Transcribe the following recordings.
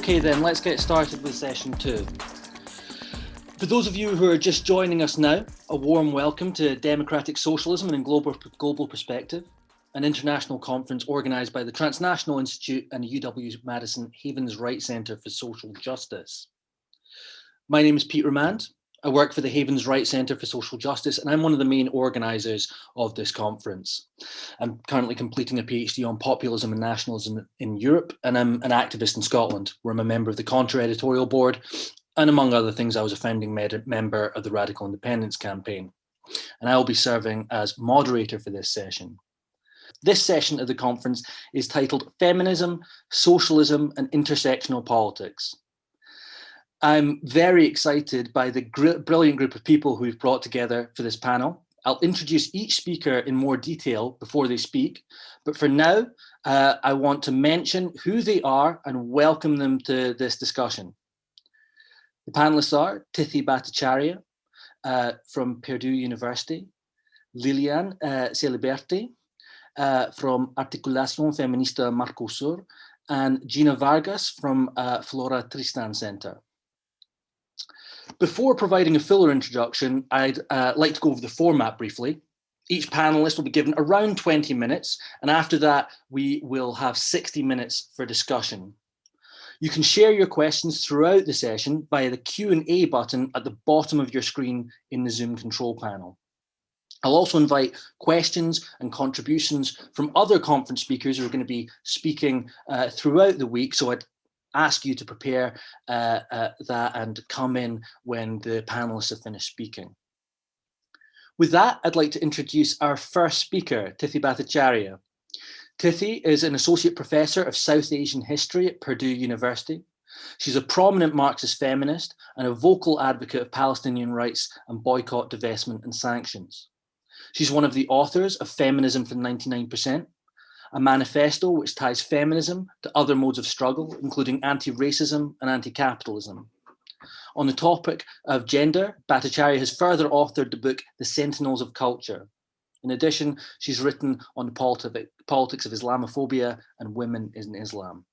Okay then, let's get started with session two. For those of you who are just joining us now, a warm welcome to Democratic Socialism and Global, Global Perspective, an international conference organised by the Transnational Institute and the UW-Madison Havens Wright Centre for Social Justice. My name is Pete Ramand. I work for the Havens Wright Centre for Social Justice, and I'm one of the main organisers of this conference. I'm currently completing a PhD on populism and nationalism in Europe, and I'm an activist in Scotland, where I'm a member of the Conter editorial board, and among other things, I was a founding member of the Radical Independence Campaign. And I will be serving as moderator for this session. This session of the conference is titled Feminism, Socialism and Intersectional Politics. I'm very excited by the brilliant group of people who we've brought together for this panel. I'll introduce each speaker in more detail before they speak, but for now, uh, I want to mention who they are and welcome them to this discussion. The panelists are Tithi Bhattacharya uh, from Purdue University, Lilian uh, Celiberti uh, from Articulación Feminista Mercosur, and Gina Vargas from uh, Flora Tristan Center. Before providing a fuller introduction, I'd uh, like to go over the format briefly. Each panelist will be given around 20 minutes, and after that, we will have 60 minutes for discussion. You can share your questions throughout the session via the Q&A button at the bottom of your screen in the Zoom control panel. I'll also invite questions and contributions from other conference speakers who are going to be speaking uh, throughout the week. So I'd ask you to prepare uh, uh, that and come in when the panelists have finished speaking. With that, I'd like to introduce our first speaker, Tithi Bhattacharya. Tithi is an associate professor of South Asian history at Purdue University. She's a prominent Marxist feminist and a vocal advocate of Palestinian rights and boycott, divestment and sanctions. She's one of the authors of Feminism for 99%, a manifesto which ties feminism to other modes of struggle, including anti-racism and anti-capitalism. On the topic of gender, Bhattacharya has further authored the book, The Sentinels of Culture. In addition, she's written on the politics of Islamophobia and women in Islam.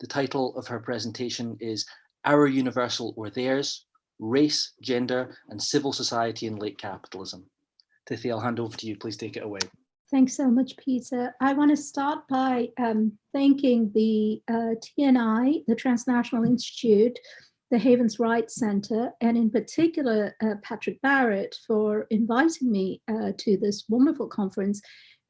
The title of her presentation is Our Universal or Theirs, Race, Gender and Civil Society in Late Capitalism. Tithi, I'll hand over to you. Please take it away. Thanks so much, Peter. I want to start by um, thanking the uh, TNI, the Transnational Institute, the Havens Wright Center, and in particular, uh, Patrick Barrett for inviting me uh, to this wonderful conference.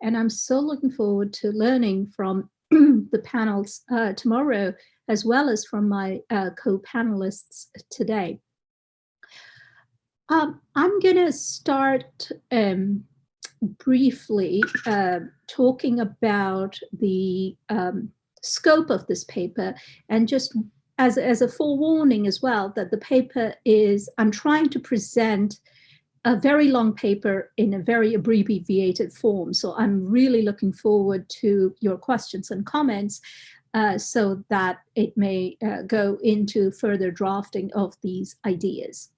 And I'm so looking forward to learning from the panels uh, tomorrow, as well as from my uh, co-panelists today. Um, I'm going to start um, briefly uh, talking about the um, scope of this paper and just as, as a forewarning as well that the paper is, I'm trying to present a very long paper in a very abbreviated form. So I'm really looking forward to your questions and comments uh, so that it may uh, go into further drafting of these ideas.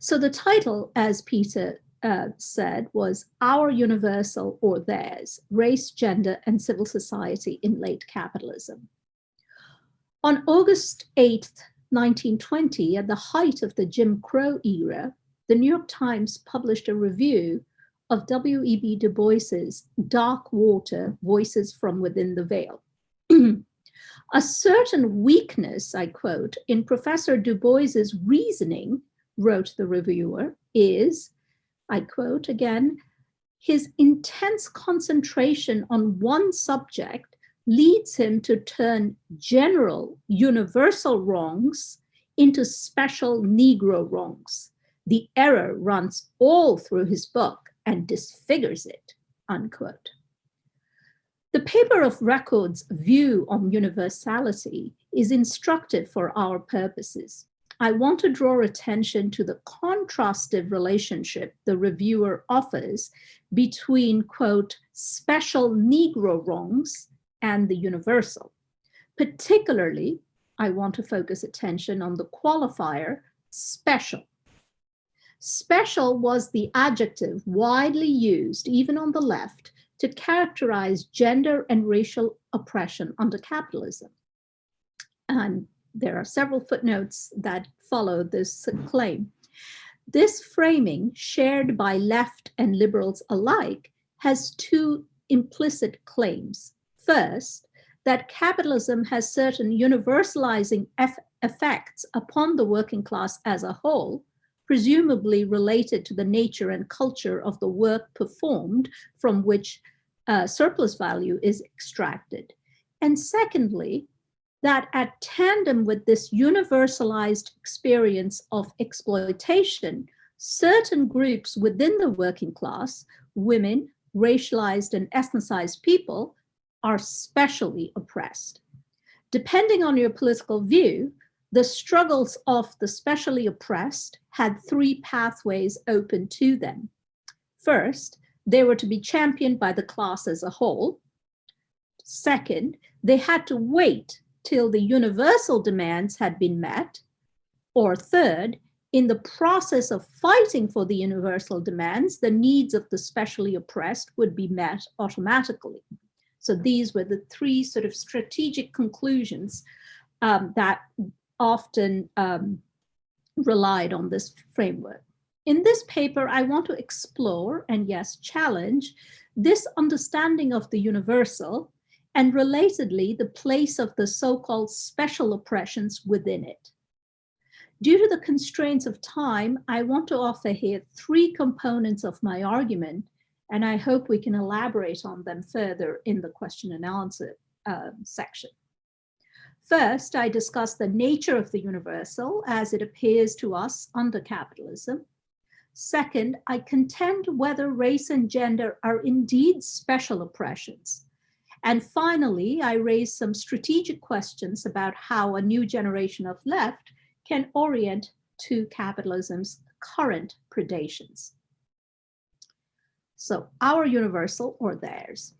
So the title, as Peter uh, said was our universal or theirs, race, gender, and civil society in late capitalism. On August 8, 1920, at the height of the Jim Crow era, the New York Times published a review of W.E.B. Du Bois's Darkwater, Voices from Within the Veil. a certain weakness, I quote, in Professor Du Bois's reasoning, wrote the reviewer, is I quote again, his intense concentration on one subject leads him to turn general, universal wrongs into special Negro wrongs. The error runs all through his book and disfigures it, unquote. The paper of record's view on universality is instructive for our purposes. I want to draw attention to the contrastive relationship the reviewer offers between, quote, special Negro wrongs and the universal. Particularly, I want to focus attention on the qualifier special. Special was the adjective widely used, even on the left, to characterize gender and racial oppression under capitalism. And there are several footnotes that follow this claim. This framing, shared by left and liberals alike, has two implicit claims. First, that capitalism has certain universalizing effects upon the working class as a whole, presumably related to the nature and culture of the work performed from which uh, surplus value is extracted. And secondly, that at tandem with this universalized experience of exploitation, certain groups within the working class, women, racialized and ethnicized people, are specially oppressed. Depending on your political view, the struggles of the specially oppressed had three pathways open to them. First, they were to be championed by the class as a whole. Second, they had to wait till the universal demands had been met. Or third, in the process of fighting for the universal demands, the needs of the specially oppressed would be met automatically. So these were the three sort of strategic conclusions um, that often um, relied on this framework. In this paper, I want to explore and yes, challenge this understanding of the universal and relatedly, the place of the so-called special oppressions within it. Due to the constraints of time, I want to offer here three components of my argument, and I hope we can elaborate on them further in the question and answer uh, section. First, I discuss the nature of the universal as it appears to us under capitalism. Second, I contend whether race and gender are indeed special oppressions and finally, I raised some strategic questions about how a new generation of left can orient to capitalism's current predations. So our universal or theirs.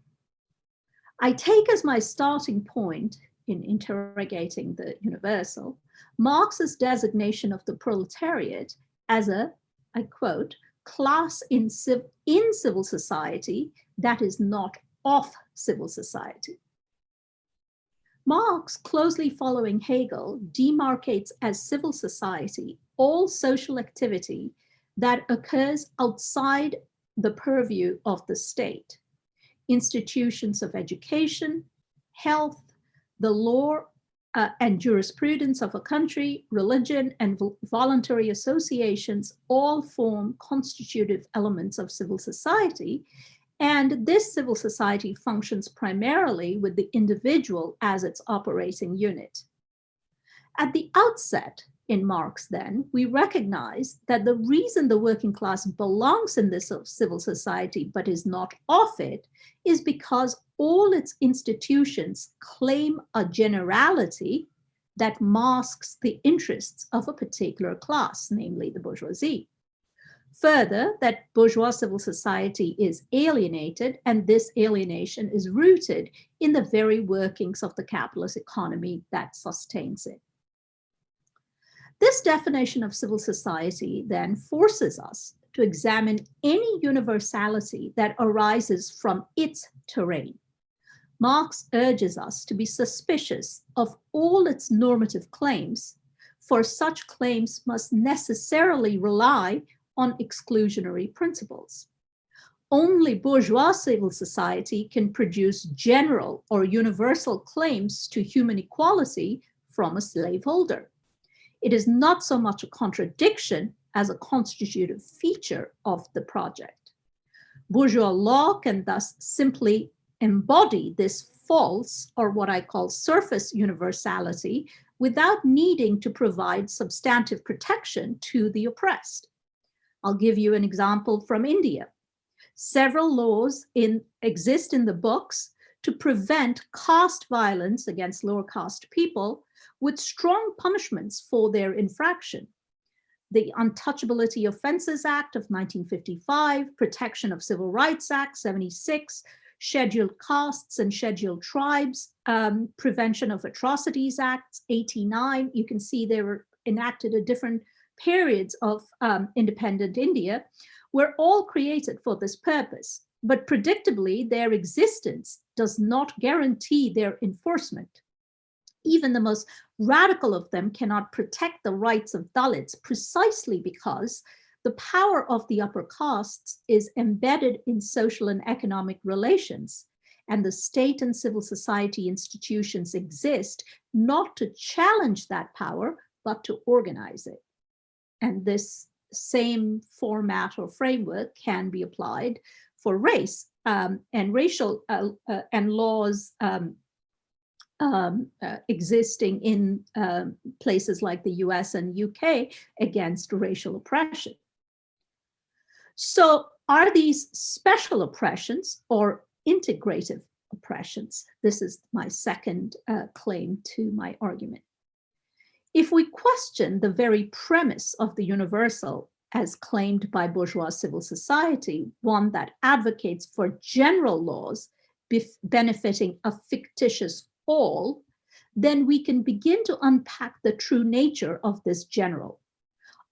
I take as my starting point in interrogating the universal, Marx's designation of the proletariat as a, I quote, class in, civ in civil society that is not of civil society. Marx, closely following Hegel, demarcates as civil society all social activity that occurs outside the purview of the state. Institutions of education, health, the law uh, and jurisprudence of a country, religion, and voluntary associations all form constitutive elements of civil society and this civil society functions primarily with the individual as its operating unit. At the outset, in Marx then, we recognize that the reason the working class belongs in this civil society but is not of it is because all its institutions claim a generality that masks the interests of a particular class, namely the bourgeoisie. Further, that bourgeois civil society is alienated, and this alienation is rooted in the very workings of the capitalist economy that sustains it. This definition of civil society then forces us to examine any universality that arises from its terrain. Marx urges us to be suspicious of all its normative claims, for such claims must necessarily rely on exclusionary principles. Only bourgeois civil society can produce general or universal claims to human equality from a slaveholder. It is not so much a contradiction as a constitutive feature of the project. Bourgeois law can thus simply embody this false or what I call surface universality without needing to provide substantive protection to the oppressed. I'll give you an example from India. Several laws in, exist in the books to prevent caste violence against lower caste people with strong punishments for their infraction. The Untouchability Offences Act of 1955, Protection of Civil Rights Act 76, Scheduled Castes and Scheduled Tribes, um, Prevention of Atrocities Act 89. You can see they were enacted at different periods of um, independent India were all created for this purpose, but predictably their existence does not guarantee their enforcement. Even the most radical of them cannot protect the rights of Dalits precisely because the power of the upper castes is embedded in social and economic relations and the state and civil society institutions exist not to challenge that power, but to organize it. And this same format or framework can be applied for race um, and racial uh, uh, and laws um, um, uh, existing in um, places like the US and UK against racial oppression. So are these special oppressions or integrative oppressions? This is my second uh, claim to my argument. If we question the very premise of the universal as claimed by bourgeois civil society, one that advocates for general laws benefiting a fictitious all, then we can begin to unpack the true nature of this general.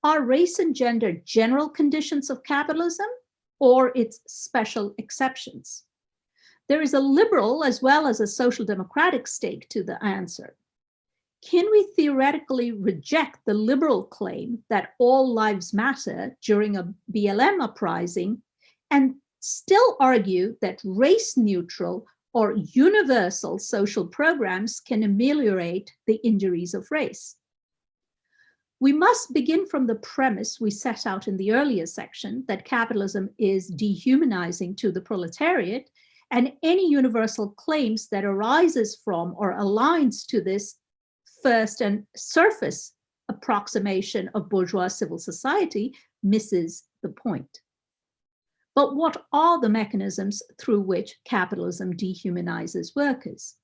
Are race and gender general conditions of capitalism or its special exceptions? There is a liberal as well as a social democratic stake to the answer. Can we theoretically reject the liberal claim that all lives matter during a BLM uprising and still argue that race neutral or universal social programs can ameliorate the injuries of race? We must begin from the premise we set out in the earlier section that capitalism is dehumanizing to the proletariat and any universal claims that arises from or aligns to this first and surface approximation of bourgeois civil society misses the point. But what are the mechanisms through which capitalism dehumanizes workers?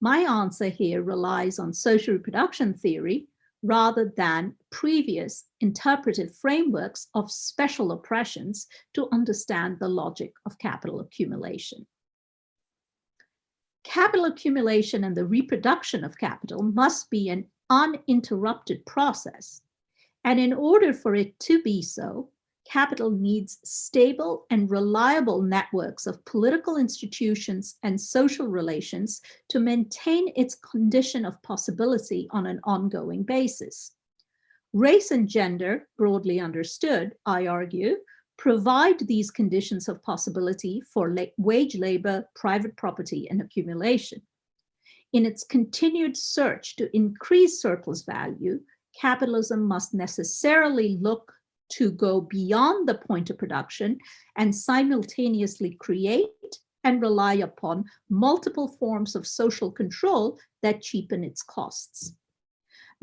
My answer here relies on social reproduction theory rather than previous interpretive frameworks of special oppressions to understand the logic of capital accumulation capital accumulation and the reproduction of capital must be an uninterrupted process. And in order for it to be so, capital needs stable and reliable networks of political institutions and social relations to maintain its condition of possibility on an ongoing basis. Race and gender, broadly understood, I argue, provide these conditions of possibility for la wage labor, private property, and accumulation. In its continued search to increase surplus value, capitalism must necessarily look to go beyond the point of production and simultaneously create and rely upon multiple forms of social control that cheapen its costs.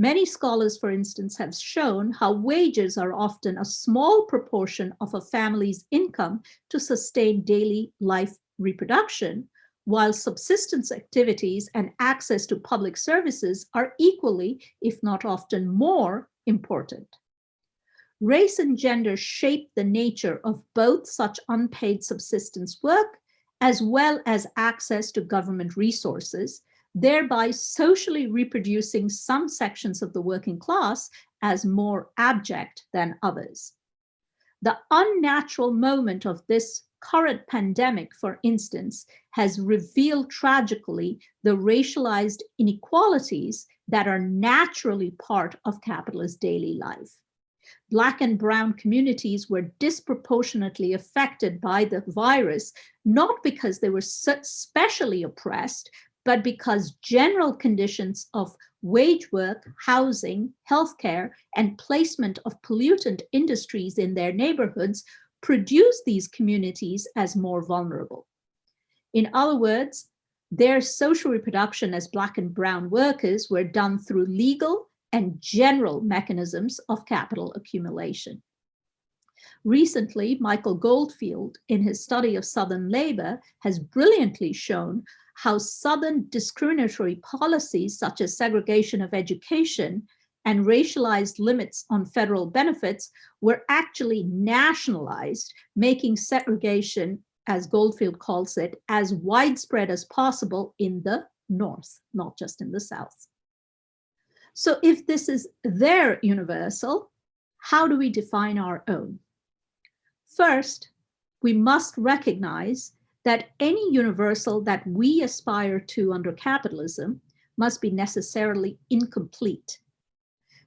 Many scholars, for instance, have shown how wages are often a small proportion of a family's income to sustain daily life reproduction, while subsistence activities and access to public services are equally, if not often more, important. Race and gender shape the nature of both such unpaid subsistence work, as well as access to government resources, thereby socially reproducing some sections of the working class as more abject than others. The unnatural moment of this current pandemic, for instance, has revealed tragically the racialized inequalities that are naturally part of capitalist daily life. Black and brown communities were disproportionately affected by the virus, not because they were specially oppressed, but because general conditions of wage work, housing, healthcare, and placement of pollutant industries in their neighborhoods produce these communities as more vulnerable. In other words, their social reproduction as Black and Brown workers were done through legal and general mechanisms of capital accumulation. Recently, Michael Goldfield, in his study of Southern labor, has brilliantly shown how Southern discriminatory policies such as segregation of education and racialized limits on federal benefits were actually nationalized, making segregation, as Goldfield calls it, as widespread as possible in the North, not just in the South. So if this is their universal, how do we define our own? First, we must recognize that any universal that we aspire to under capitalism must be necessarily incomplete.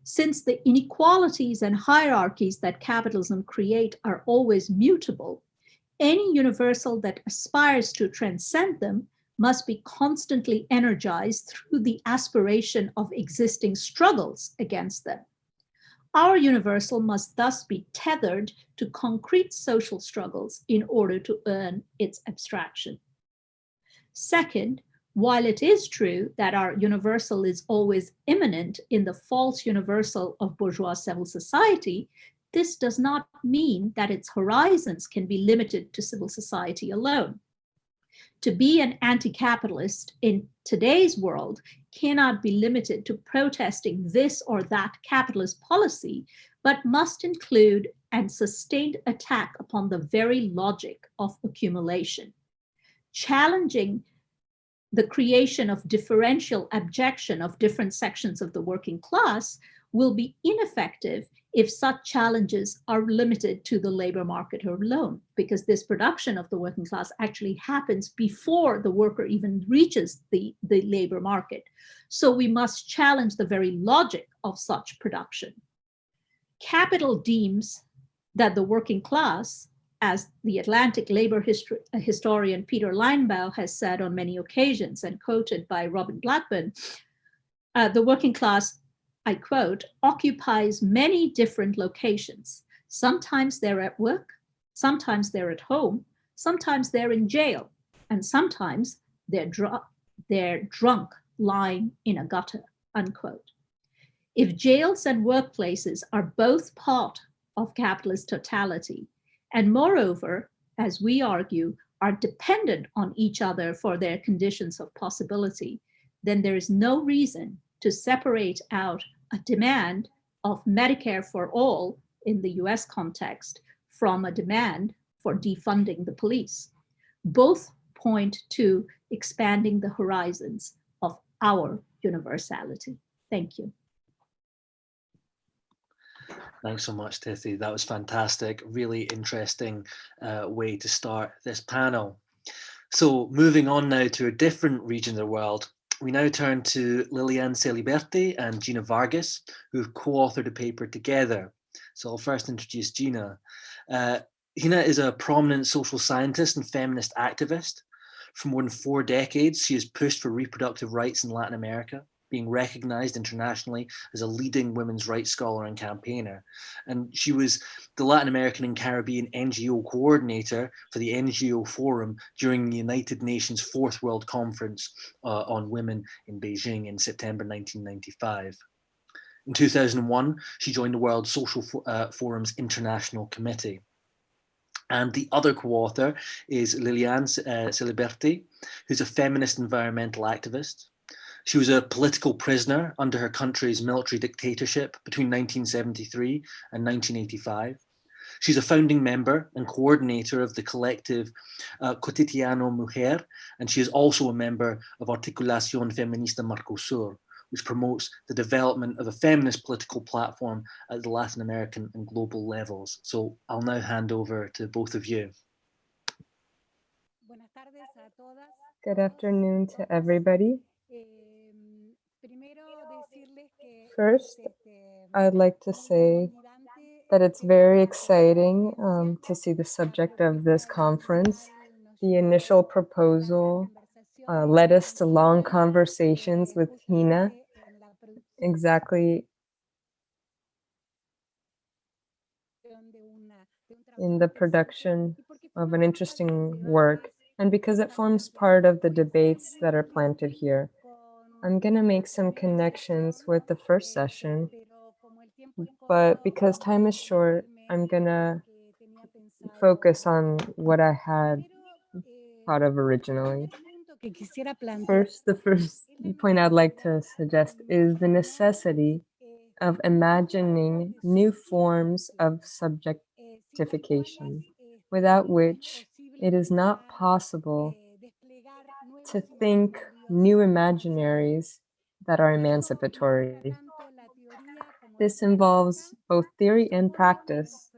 Since the inequalities and hierarchies that capitalism create are always mutable, any universal that aspires to transcend them must be constantly energized through the aspiration of existing struggles against them. Our universal must thus be tethered to concrete social struggles in order to earn its abstraction. Second, while it is true that our universal is always immanent in the false universal of bourgeois civil society, this does not mean that its horizons can be limited to civil society alone. To be an anti-capitalist in today's world cannot be limited to protesting this or that capitalist policy, but must include and sustained attack upon the very logic of accumulation. Challenging the creation of differential abjection of different sections of the working class will be ineffective if such challenges are limited to the labor market alone, because this production of the working class actually happens before the worker even reaches the, the labor market. So we must challenge the very logic of such production. Capital deems that the working class, as the Atlantic labor history, historian Peter Linebaugh has said on many occasions and quoted by Robin Blackburn, uh, the working class I quote, occupies many different locations. Sometimes they're at work, sometimes they're at home, sometimes they're in jail, and sometimes they're, dr they're drunk lying in a gutter, unquote. If jails and workplaces are both part of capitalist totality, and moreover, as we argue, are dependent on each other for their conditions of possibility, then there is no reason to separate out a demand of Medicare for all in the US context from a demand for defunding the police. Both point to expanding the horizons of our universality. Thank you. Thanks so much, Tithi. That was fantastic. Really interesting uh, way to start this panel. So moving on now to a different region of the world, we now turn to Lilian Celiberti and Gina Vargas, who have co-authored a paper together. So I'll first introduce Gina. Uh, Gina is a prominent social scientist and feminist activist. For more than four decades, she has pushed for reproductive rights in Latin America being recognized internationally as a leading women's rights scholar and campaigner. And she was the Latin American and Caribbean NGO coordinator for the NGO Forum during the United Nations Fourth World Conference uh, on Women in Beijing in September 1995. In 2001, she joined the World Social uh, Forum's International Committee. And the other co-author is Lilian uh, Celiberti, who's a feminist environmental activist. She was a political prisoner under her country's military dictatorship between 1973 and 1985. She's a founding member and coordinator of the collective uh, Cotidiano Mujer, and she is also a member of Articulación Feminista Mercosur, which promotes the development of a feminist political platform at the Latin American and global levels. So I'll now hand over to both of you. Good afternoon to everybody. First, I'd like to say that it's very exciting um, to see the subject of this conference. The initial proposal uh, led us to long conversations with Gina, exactly in the production of an interesting work, and because it forms part of the debates that are planted here. I'm going to make some connections with the first session, but because time is short, I'm going to focus on what I had thought of originally. First, the first point I'd like to suggest is the necessity of imagining new forms of subjectification, without which it is not possible to think new imaginaries that are emancipatory. This involves both theory and practice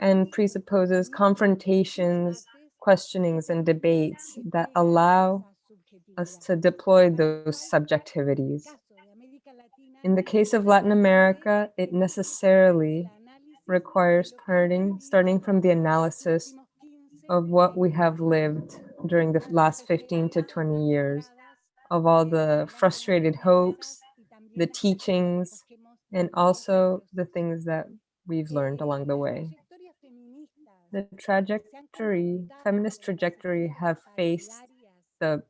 and presupposes confrontations, questionings, and debates that allow us to deploy those subjectivities. In the case of Latin America, it necessarily requires starting from the analysis of what we have lived during the last 15 to 20 years, of all the frustrated hopes, the teachings, and also the things that we've learned along the way. The trajectory, feminist trajectory have faced the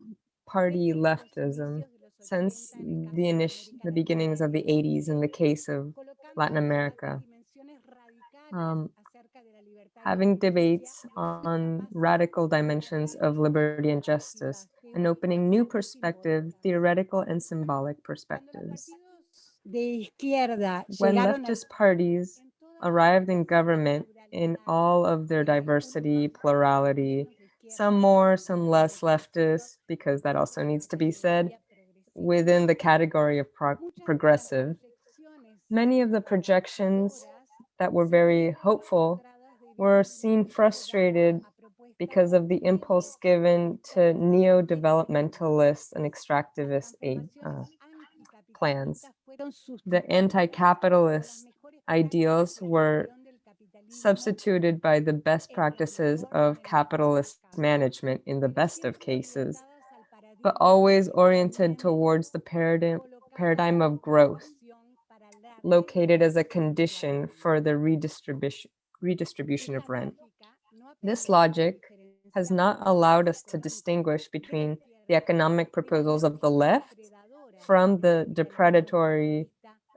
party leftism since the initial, the beginnings of the 80s in the case of Latin America. Um, having debates on radical dimensions of liberty and justice and opening new perspective, theoretical and symbolic perspectives. When leftist parties arrived in government in all of their diversity, plurality, some more, some less leftist, because that also needs to be said, within the category of pro progressive. Many of the projections that were very hopeful were seen frustrated because of the impulse given to neo-developmentalist and extractivist aid, uh, plans. The anti-capitalist ideals were substituted by the best practices of capitalist management in the best of cases, but always oriented towards the paradigm, paradigm of growth, located as a condition for the redistribution, redistribution of rent. This logic has not allowed us to distinguish between the economic proposals of the left from the depredatory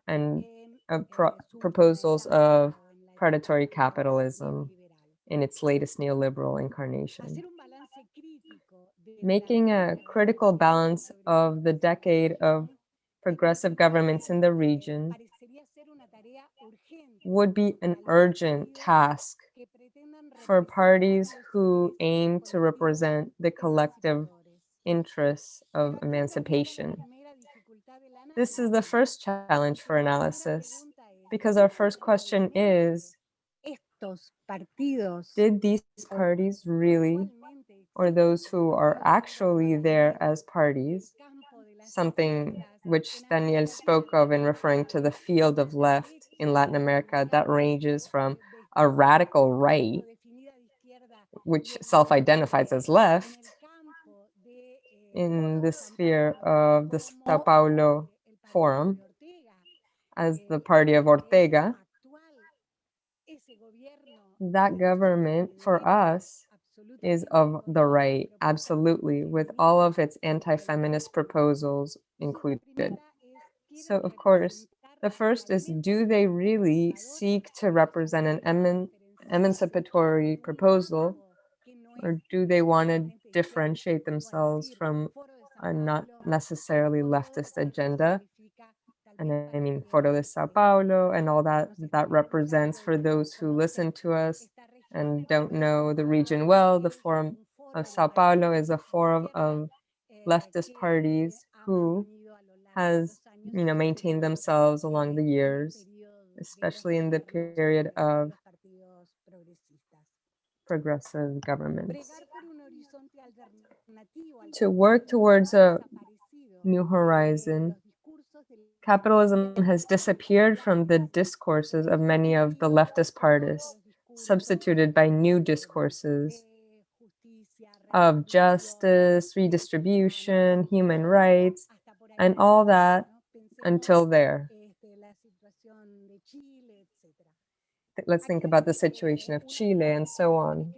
and uh, pro proposals of predatory capitalism in its latest neoliberal incarnation. Making a critical balance of the decade of progressive governments in the region would be an urgent task for parties who aim to represent the collective interests of emancipation. This is the first challenge for analysis, because our first question is, did these parties really, or those who are actually there as parties, something which Daniel spoke of in referring to the field of left in Latin America that ranges from a radical right, which self-identifies as left, in the sphere of the Sao Paulo Forum, as the party of Ortega, that government for us is of the right, absolutely, with all of its anti-feminist proposals included. So of course, the first is, do they really seek to represent an eman emancipatory proposal, or do they want to differentiate themselves from a not necessarily leftist agenda? And I mean Foro de Sao Paulo and all that that represents for those who listen to us and don't know the region well, the Forum of Sao Paulo is a forum of leftist parties who has, you know, maintain themselves along the years, especially in the period of progressive governments. To work towards a new horizon, Capitalism has disappeared from the discourses of many of the leftist parties, substituted by new discourses of justice, redistribution, human rights, and all that until there. Let's think about the situation of Chile and so on.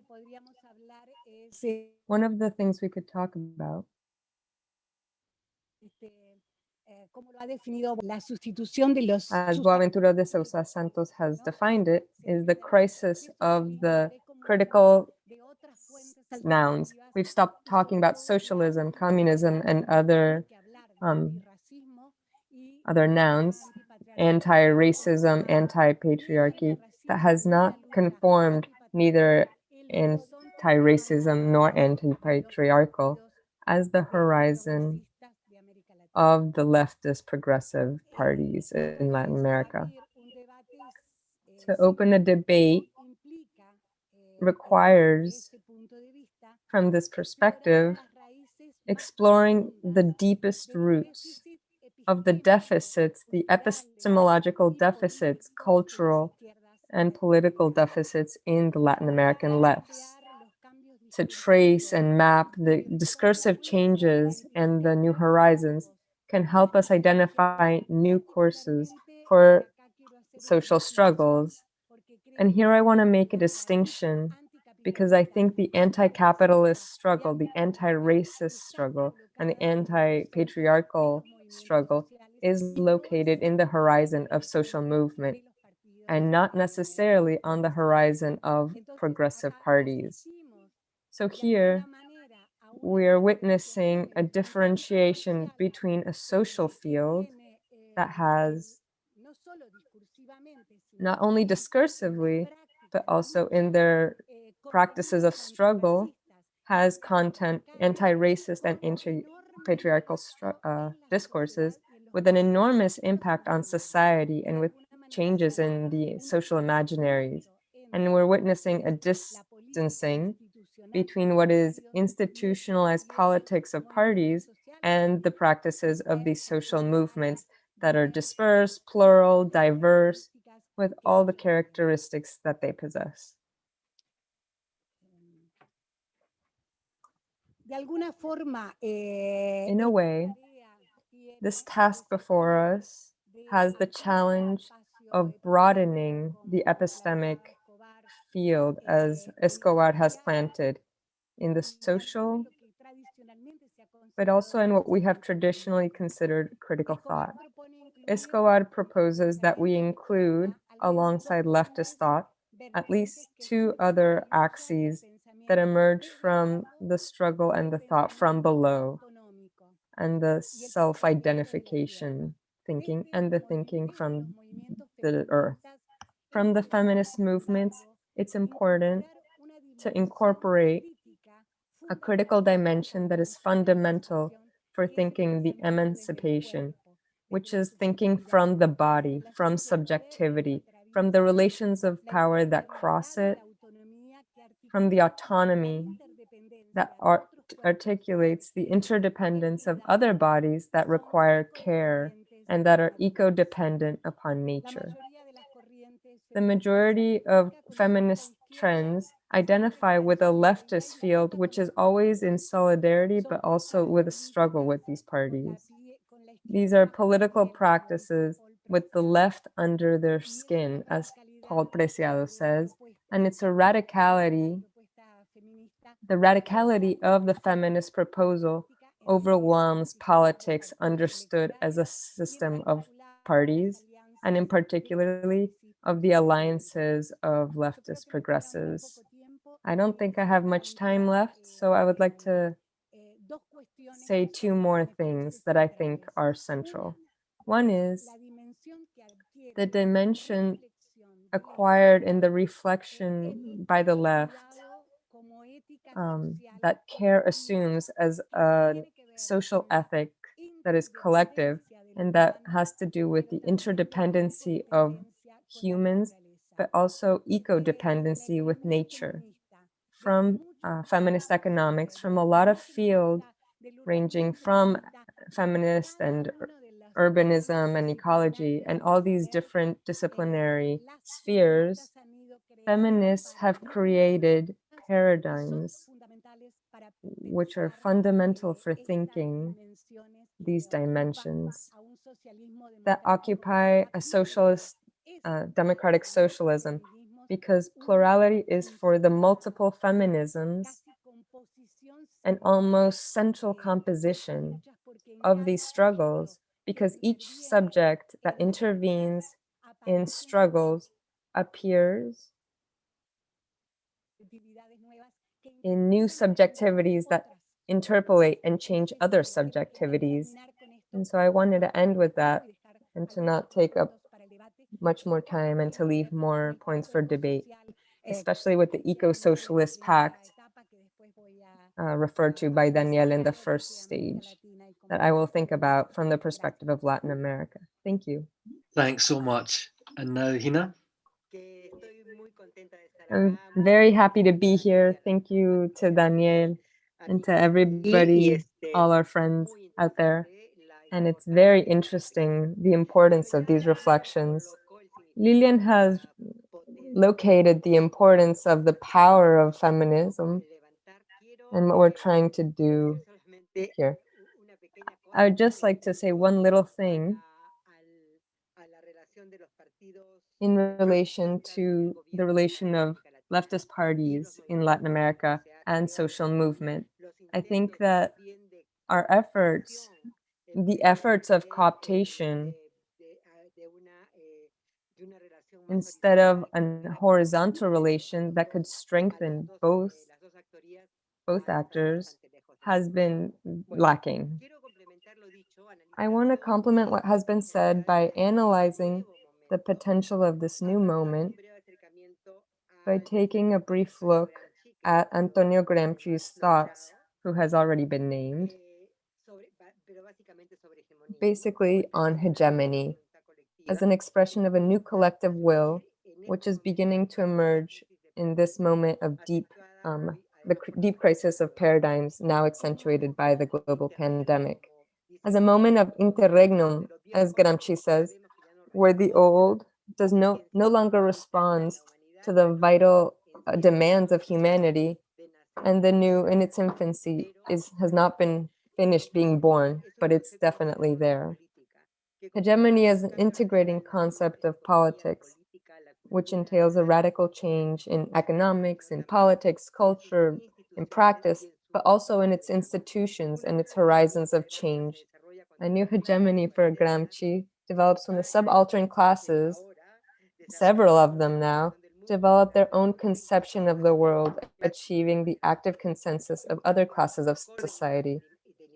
One of the things we could talk about as Boaventura de Sousa Santos has defined it, is the crisis of the critical nouns. We've stopped talking about socialism, communism, and other um, other nouns, anti-racism, anti-patriarchy, that has not conformed neither anti-racism nor anti-patriarchal as the horizon of the leftist progressive parties in Latin America. To open a debate requires, from this perspective, exploring the deepest roots of the deficits, the epistemological deficits, cultural and political deficits in the Latin American lefts, to trace and map the discursive changes and the new horizons can help us identify new courses for social struggles. And here I want to make a distinction because I think the anti-capitalist struggle, the anti-racist struggle, and the anti-patriarchal struggle is located in the horizon of social movement and not necessarily on the horizon of progressive parties. So here, we are witnessing a differentiation between a social field that has not only discursively, but also in their practices of struggle has content, anti-racist and anti-patriarchal uh, discourses with an enormous impact on society and with changes in the social imaginaries. And we're witnessing a distancing between what is institutionalized politics of parties and the practices of these social movements that are dispersed, plural, diverse, with all the characteristics that they possess. In a way, this task before us has the challenge of broadening the epistemic field as Escobar has planted in the social, but also in what we have traditionally considered critical thought. Escobar proposes that we include, alongside leftist thought, at least two other axes that emerge from the struggle and the thought from below, and the self-identification thinking and the thinking from the earth. From the feminist movements, it's important to incorporate a critical dimension that is fundamental for thinking the emancipation, which is thinking from the body, from subjectivity, from the relations of power that cross it, from the autonomy that art articulates the interdependence of other bodies that require care and that are eco-dependent upon nature. The majority of feminist trends identify with a leftist field, which is always in solidarity, but also with a struggle with these parties. These are political practices with the left under their skin, as Paul Preciado says, and it's a radicality, the radicality of the feminist proposal overwhelms politics understood as a system of parties, and in particularly of the alliances of leftist progressives. I don't think I have much time left, so I would like to say two more things that I think are central. One is the dimension acquired in the reflection by the left um, that care assumes as a social ethic that is collective and that has to do with the interdependency of humans, but also eco-dependency with nature. From uh, feminist economics, from a lot of field ranging from feminist and urbanism and ecology and all these different disciplinary spheres, feminists have created paradigms which are fundamental for thinking these dimensions that occupy a socialist, uh, democratic socialism, because plurality is for the multiple feminisms an almost central composition of these struggles, because each subject that intervenes in struggles appears in new subjectivities that interpolate and change other subjectivities. And so I wanted to end with that and to not take up much more time and to leave more points for debate, especially with the Eco-Socialist Pact uh, referred to by Daniel in the first stage that I will think about from the perspective of Latin America. Thank you. Thanks so much. And now, Hina? I'm very happy to be here. Thank you to Daniel and to everybody, all our friends out there. And it's very interesting, the importance of these reflections. Lilian has located the importance of the power of feminism and what we're trying to do here. I would just like to say one little thing in relation to the relation of leftist parties in Latin America and social movement. I think that our efforts, the efforts of cooptation, instead of a horizontal relation that could strengthen both both actors, has been lacking. I want to complement what has been said by analyzing the potential of this new moment by taking a brief look at Antonio Gramsci's thoughts, who has already been named, basically on hegemony as an expression of a new collective will, which is beginning to emerge in this moment of deep, um, the deep crisis of paradigms now accentuated by the global pandemic. As a moment of interregnum, as Gramsci says, where the old does no, no longer responds to the vital uh, demands of humanity, and the new in its infancy is has not been finished being born, but it's definitely there. Hegemony is an integrating concept of politics, which entails a radical change in economics, in politics, culture, in practice, but also in its institutions and its horizons of change. A new hegemony for Gramsci develops when the subaltern classes, several of them now, develop their own conception of the world, achieving the active consensus of other classes of society,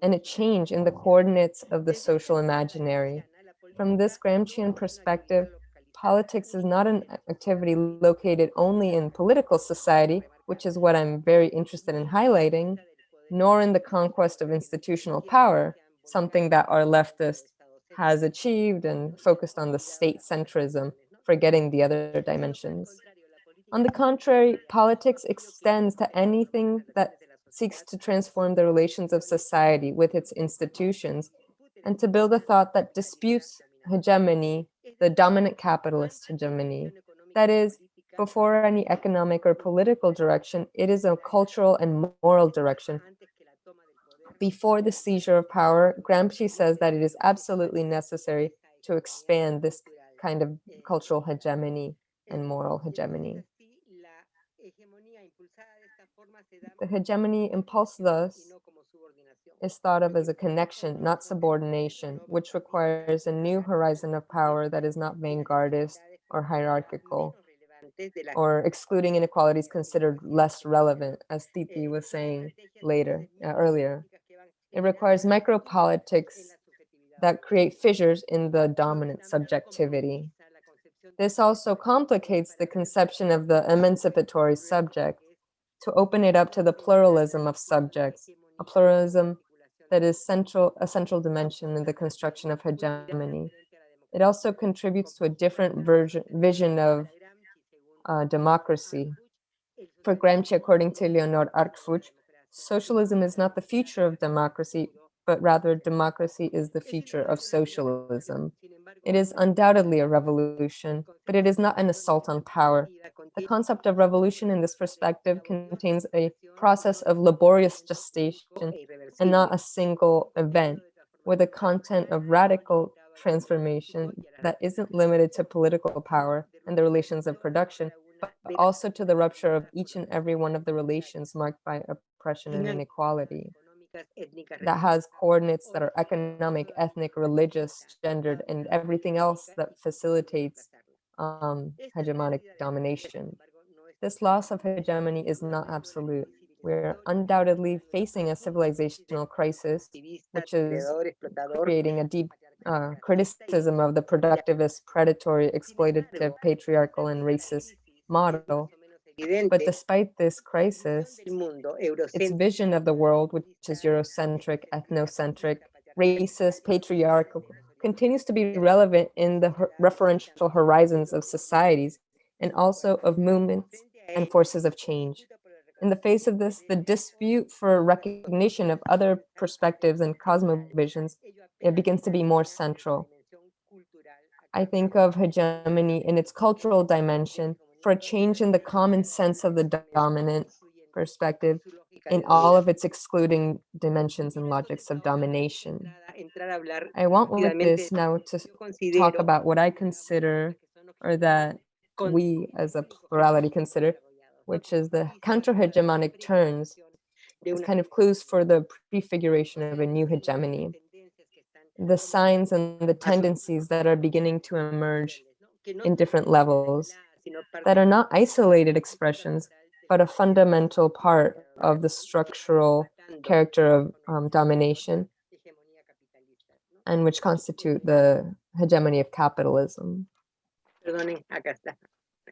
and a change in the coordinates of the social imaginary. From this Gramscian perspective, politics is not an activity located only in political society, which is what I'm very interested in highlighting, nor in the conquest of institutional power, something that our leftist has achieved and focused on the state centrism, forgetting the other dimensions. On the contrary, politics extends to anything that seeks to transform the relations of society with its institutions and to build a thought that disputes hegemony, the dominant capitalist hegemony. That is, before any economic or political direction, it is a cultural and moral direction. Before the seizure of power, Gramsci says that it is absolutely necessary to expand this kind of cultural hegemony and moral hegemony. The hegemony impulse thus is thought of as a connection, not subordination, which requires a new horizon of power that is not vanguardist or hierarchical, or excluding inequalities considered less relevant, as Tithi was saying later, uh, earlier. It requires micropolitics that create fissures in the dominant subjectivity. This also complicates the conception of the emancipatory subject to open it up to the pluralism of subjects, a pluralism that is central, a central dimension in the construction of hegemony. It also contributes to a different version, vision of uh, democracy. For Gramsci, according to Leonor Arfuch, socialism is not the future of democracy, but rather democracy is the future of socialism. It is undoubtedly a revolution, but it is not an assault on power. The concept of revolution in this perspective contains a process of laborious gestation and not a single event, with a content of radical transformation that isn't limited to political power and the relations of production, but also to the rupture of each and every one of the relations marked by oppression and inequality that has coordinates that are economic, ethnic, religious, gendered, and everything else that facilitates um, hegemonic domination. This loss of hegemony is not absolute. We're undoubtedly facing a civilizational crisis, which is creating a deep uh, criticism of the productivist, predatory, exploitative, patriarchal, and racist model. But despite this crisis, its vision of the world, which is Eurocentric, ethnocentric, racist, patriarchal, continues to be relevant in the referential horizons of societies and also of movements and forces of change. In the face of this, the dispute for recognition of other perspectives and cosmovisions, it begins to be more central. I think of hegemony in its cultural dimension for a change in the common sense of the dominant perspective in all of its excluding dimensions and logics of domination. I want with this now to talk about what I consider or that we as a plurality consider, which is the counter-hegemonic turns as kind of clues for the prefiguration of a new hegemony. The signs and the tendencies that are beginning to emerge in different levels that are not isolated expressions, but a fundamental part of the structural character of um, domination and which constitute the hegemony of capitalism. Perdonen, acá está.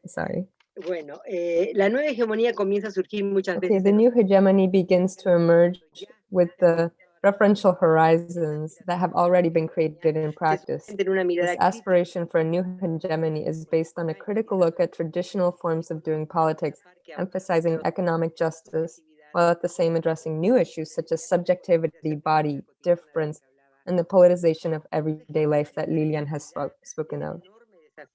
Sorry. Bueno, eh, la nueva hegemonía comienza a surgir muchas Okay, veces the new hegemony begins to emerge with the referential horizons that have already been created in practice. This aspiration for a new hegemony is based on a critical look at traditional forms of doing politics, emphasizing economic justice, while at the same addressing new issues such as subjectivity, body, difference, and the politicization of everyday life that Lilian has spoke, spoken of.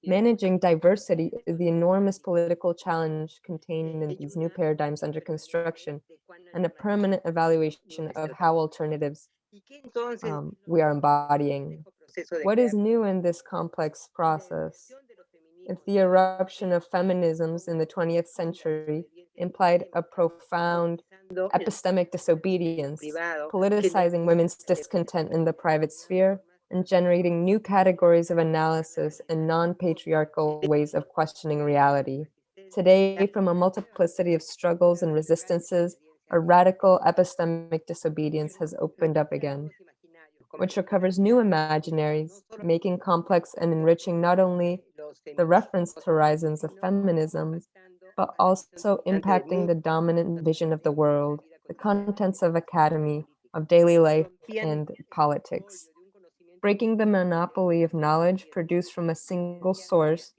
Managing diversity is the enormous political challenge contained in these new paradigms under construction and a permanent evaluation of how alternatives y que entonces um, we are embodying. What is new in this complex process? If the eruption of feminisms in the 20th century implied a profound epistemic disobedience, politicizing women's discontent in the private sphere, and generating new categories of analysis and non-patriarchal ways of questioning reality. Today, from a multiplicity of struggles and resistances, a radical epistemic disobedience has opened up again, which recovers new imaginaries, making complex and enriching not only the reference horizons of feminism, but also impacting the dominant vision of the world, the contents of academy, of daily life, and politics. Breaking the monopoly of knowledge produced from a single source,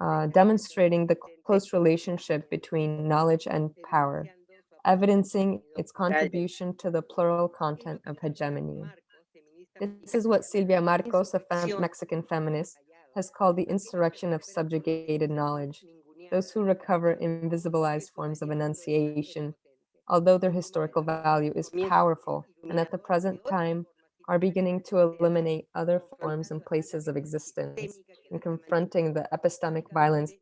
uh, demonstrating the close relationship between knowledge and power, evidencing its contribution to the plural content of hegemony. This is what Silvia Marcos, a fem- Mexican feminist, has called the insurrection of subjugated knowledge, those who recover invisibilized forms of enunciation, although their historical value is powerful, and at the present time are beginning to eliminate other forms and places of existence and confronting the epistemic violence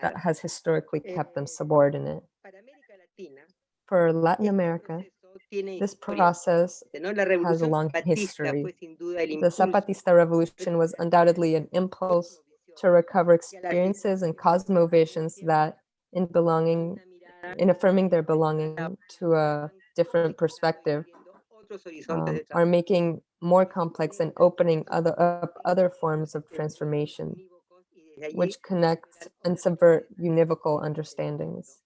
that has historically kept them subordinate. For Latin America, this process has a long history. The Zapatista revolution was undoubtedly an impulse to recover experiences and cosmovisions that in belonging, in affirming their belonging to a different perspective, um, are making more complex and opening other up other forms of transformation, which connect and subvert univocal understandings,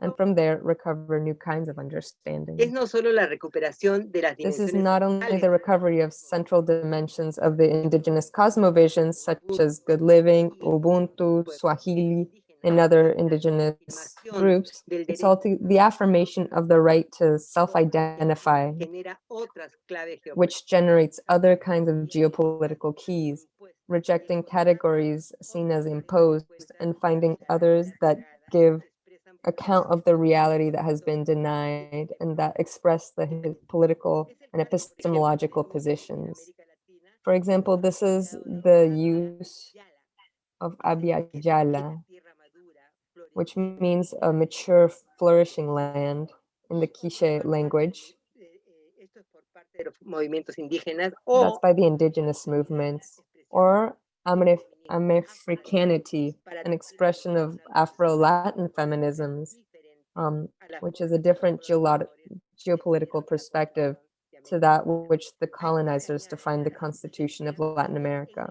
and from there recover new kinds of understanding. Es no solo la recuperación de las This is not only the recovery of central dimensions of the indigenous cosmovisions, such as good living, Ubuntu, Swahili, and other indigenous groups, it's also the affirmation of the right to self-identify, genera otras claves which generates other kinds of geopolitical keys, rejecting categories seen as imposed and finding others that give account of the reality that has been denied and that express the political and epistemological positions. For example, this is the use of Abya Yala, which means a mature, flourishing land in the Quiche language. That's by the indigenous movements. Or Amefricanity, an expression of Afro-Latin feminisms, um, which is a different geopolitical perspective to that which the colonizers defined the constitution of Latin America.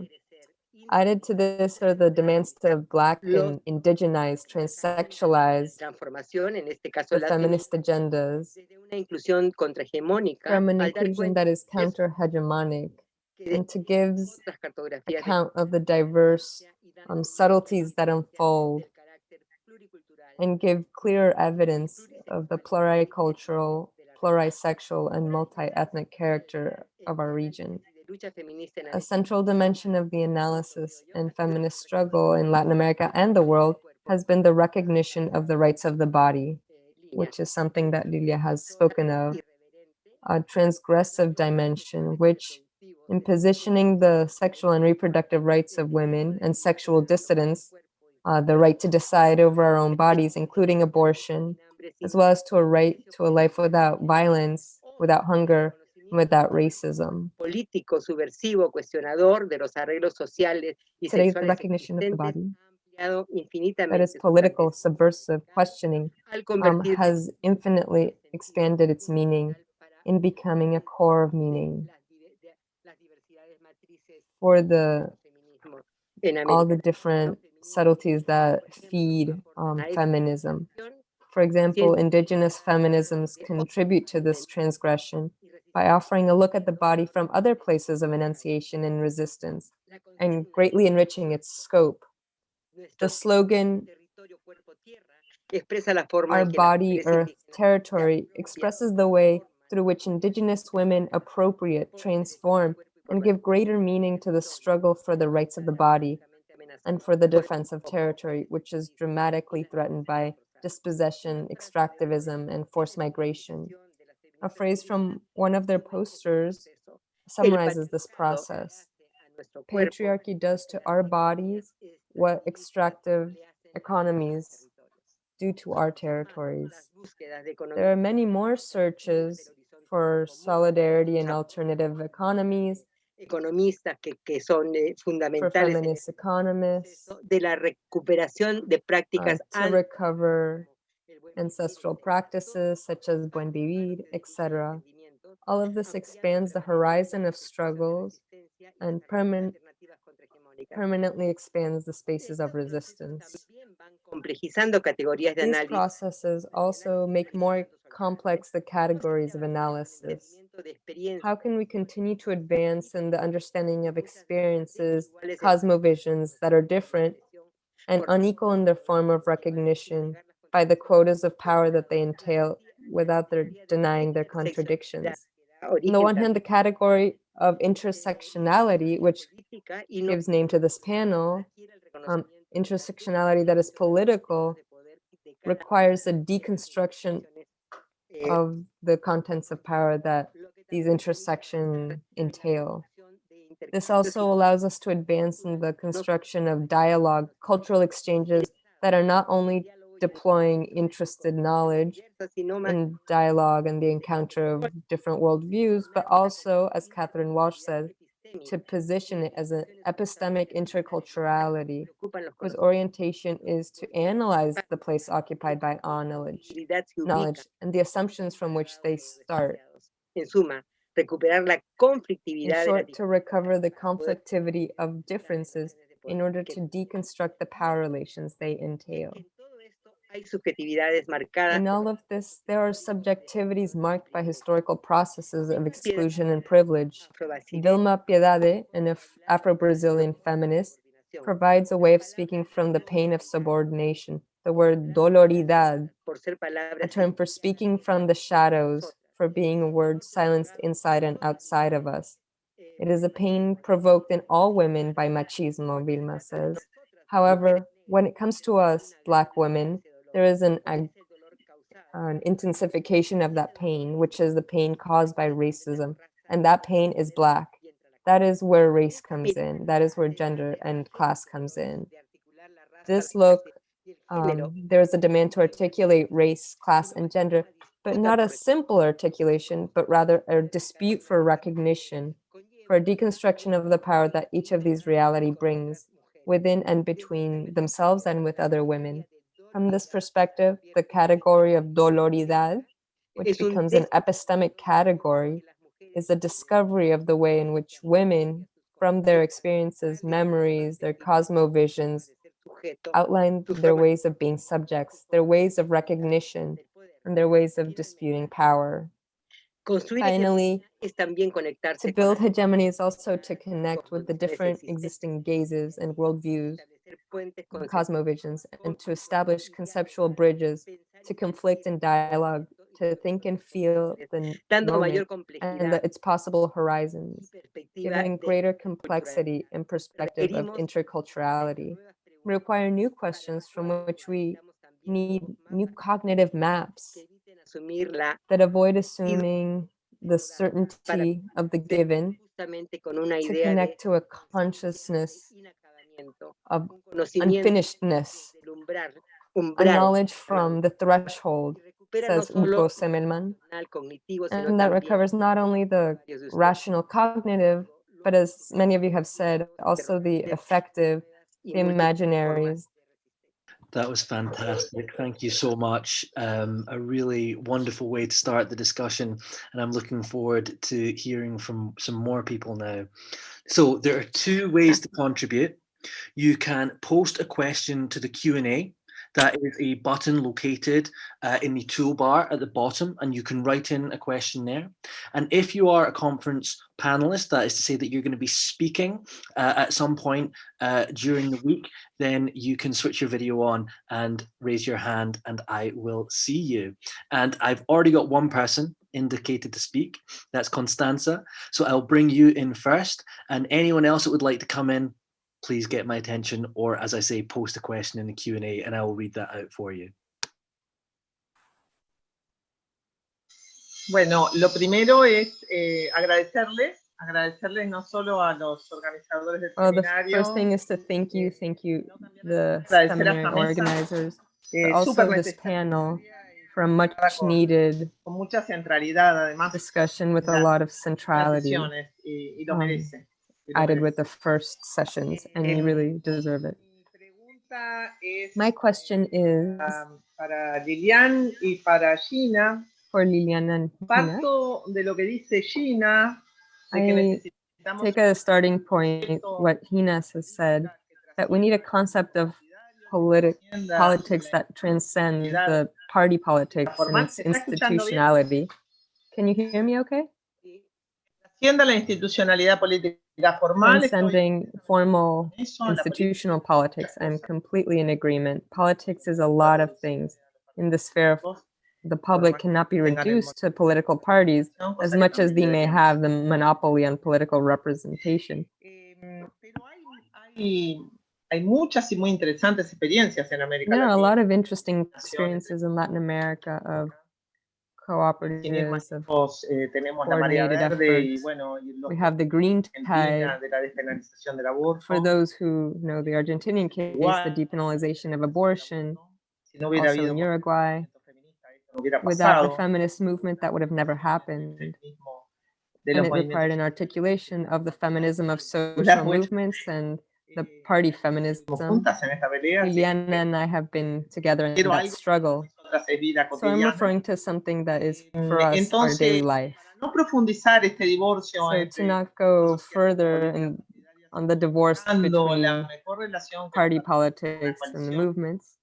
Added to this are the demands to black and indigenize, transsexualize transformación, en este caso the feminist agendas desde una inclusión contrahegemónica from an inclusion that is counter-hegemonic and to give otras cartografías de account of the diverse um, subtleties that unfold del carácter pluricultural and give clear evidence of the pluricultural, plurisexual, and multi-ethnic character of our region. A central dimension of the analysis and feminist struggle in Latin America and the world has been the recognition of the rights of the body, which is something that Lilian has spoken of, a transgressive dimension, which in positioning the sexual and reproductive rights of women and sexual dissidents, uh, the right to decide over our own bodies, including abortion, as well as to a right to a life without violence, without hunger, without racism. político subversivo cuestionador de los arreglos sociales y Today's sexuales recognition of the body, that is political, subversive questioning, um, has infinitely expanded its meaning in becoming a core of meaning las dive- de- las diversidades matrices for the all the different subtleties that feed um, feminism. For example, indigenous feminisms contribute to this transgression by offering a look at the body from other places of enunciation and resistance and greatly enriching its scope. The slogan, expresa la forma Our en que las body, earth, territory, expresses the way through which indigenous women appropriate, transform, and give greater meaning to the struggle for the rights of the body and for the defense of territory, which is dramatically threatened by dispossession, extractivism, and forced migration. A phrase from one of their posters summarizes this process. Patriarchy does to our bodies what extractive economies do to our territories. There are many more searches for solidarity and alternative economies, economistas que, que son eh, fundamentales feminist economists, de la recuperación de uh, prácticas to recover ancestral practices such as buen vivir, etc. All of this expands the horizon of struggles and permanently expands the spaces of resistance. These processes also make more complex the categories of analysis. How can we continue to advance in the understanding of experiences, cosmovisions that are different and unequal in their form of recognition by the quotas of power that they entail without their denying their contradictions? On the one hand, the category of intersectionality, which gives name to this panel, um, intersectionality that is political, requires a deconstruction of the contents of power that these intersections entail. This also allows us to advance in the construction of dialogue, cultural exchanges that are not only deploying interested knowledge in dialogue and the encounter of different worldviews, but also, as Catherine Walsh said, to position it as an epistemic interculturality whose orientation is to analyze the place occupied by all knowledge, knowledge and the assumptions from which they start. En suma, recuperar la In conflictividad de las short, to recover the conflictivity of differences in order to deconstruct the power relations they entail. Hay subjetividades marcadas In all of this, there are subjectivities marked by historical processes of exclusion and privilege. Vilma Piedade, an Afro-Brazilian feminist, provides a way of speaking from the pain of subordination, the word doloridad, a term for speaking from the shadows, for being a word silenced inside and outside of us. It is a pain provoked in all women by machismo, Vilma says. However, when it comes to us, Black women, there is an, an intensification of that pain, which is the pain caused by racism, and that pain is Black. That is where race comes in. That is where gender and class comes in. This look, Um, there is a demand to articulate race, class, and gender, but not a simple articulation, but rather a dispute for recognition, for a deconstruction of the power that each of these reality brings within and between themselves and with other women. From this perspective, the category of doloridad, which becomes an epistemic category, is a discovery of the way in which women, from their experiences, memories, their cosmovisions, outline their ways of being subjects, their ways of recognition, and their ways of disputing power. Finally, es también conectarse to build hegemony is also to connect with the different existing gazes and worldviews hacer puentes conceptuales cosmovisions and to establish conceptual bridges to conflict and dialogue, to think and feel the n- dando mayor moment and the, its possible horizons, giving greater complexity and perspective of interculturality. require new questions from which we need new cognitive maps que eviten asumir la that avoid assuming the certainty of the given justamente con una to connect to a consciousness of unfinishedness, a knowledge from the threshold, que recupera no says solo Hugo el Zemelman, racional cognitivo, sino and that también recovers not only the varios de ustedes rational cognitive, but as many of you have said, also the affective, y the imaginaries. That was fantastic. Thank you so much. Um, a really wonderful way to start the discussion, and I'm looking forward to hearing from some more people now. So there are two ways to contribute. You can post a question to the Q&A. That is a button located uh, in the toolbar at the bottom, and you can write in a question there. And if you are a conference panelist, that is to say that you're going to be speaking uh, at some point uh, during the week, then you can switch your video on and raise your hand and I will see you. And I've already got one person indicated to speak, that's Constanza. So I'll bring you in first and anyone else that would like to come in, please get my attention or as I say, post a question in the Q&A and I will read that out for you. Bueno, lo primero es eh, agradecerles, agradecerles no solo a los organizadores del Well, the first thing is to thank you, thank you, the Agradecer a seminary esta mesa, organizers, eh, also this panel for a much needed con mucha centralidad, además, discussion with a lot of las centrality sesiones, y, y lo um, merece. y lo added with the first sessions, eh, and you really deserve it. Mi pregunta es My question is para, para Lilian y para Gina. for Liliana and Gina. De lo que dice Gina, I take a starting point, what Hinas has said, that we need a concept of politic, politics that transcends the party politics and its institutionality. Can you hear me okay? la institucionalidad política Transcending formal en eso, la política institutional politics. I'm completely in agreement. Politics is a lot of things in the sphere of the public cannot be reduced to political parties as much as they may have the monopoly on political representation. There are a lot of interesting experiences in Latin America of Sin ir más cooperatives, lejos, eh, tenemos la Marea Verde y bueno, y los we have the Green Tide. de la despenalización del aborto. For those who know the Argentinian case, the depenalization of abortion, Si no also in Uruguay. movimiento feminista, esto no Without the feminist movement, that would have never happened. And it required an articulation of the feminism of social movements and the eh, party feminism. juntas en esta pelea. así Liliana and I have been together in that struggle. Nosotras es vida So I'm referring to something that is Mm, for us our daily life. Para no profundizar este divorcio So to not go further in, on the divorce between la mejor relación party politics and the movements,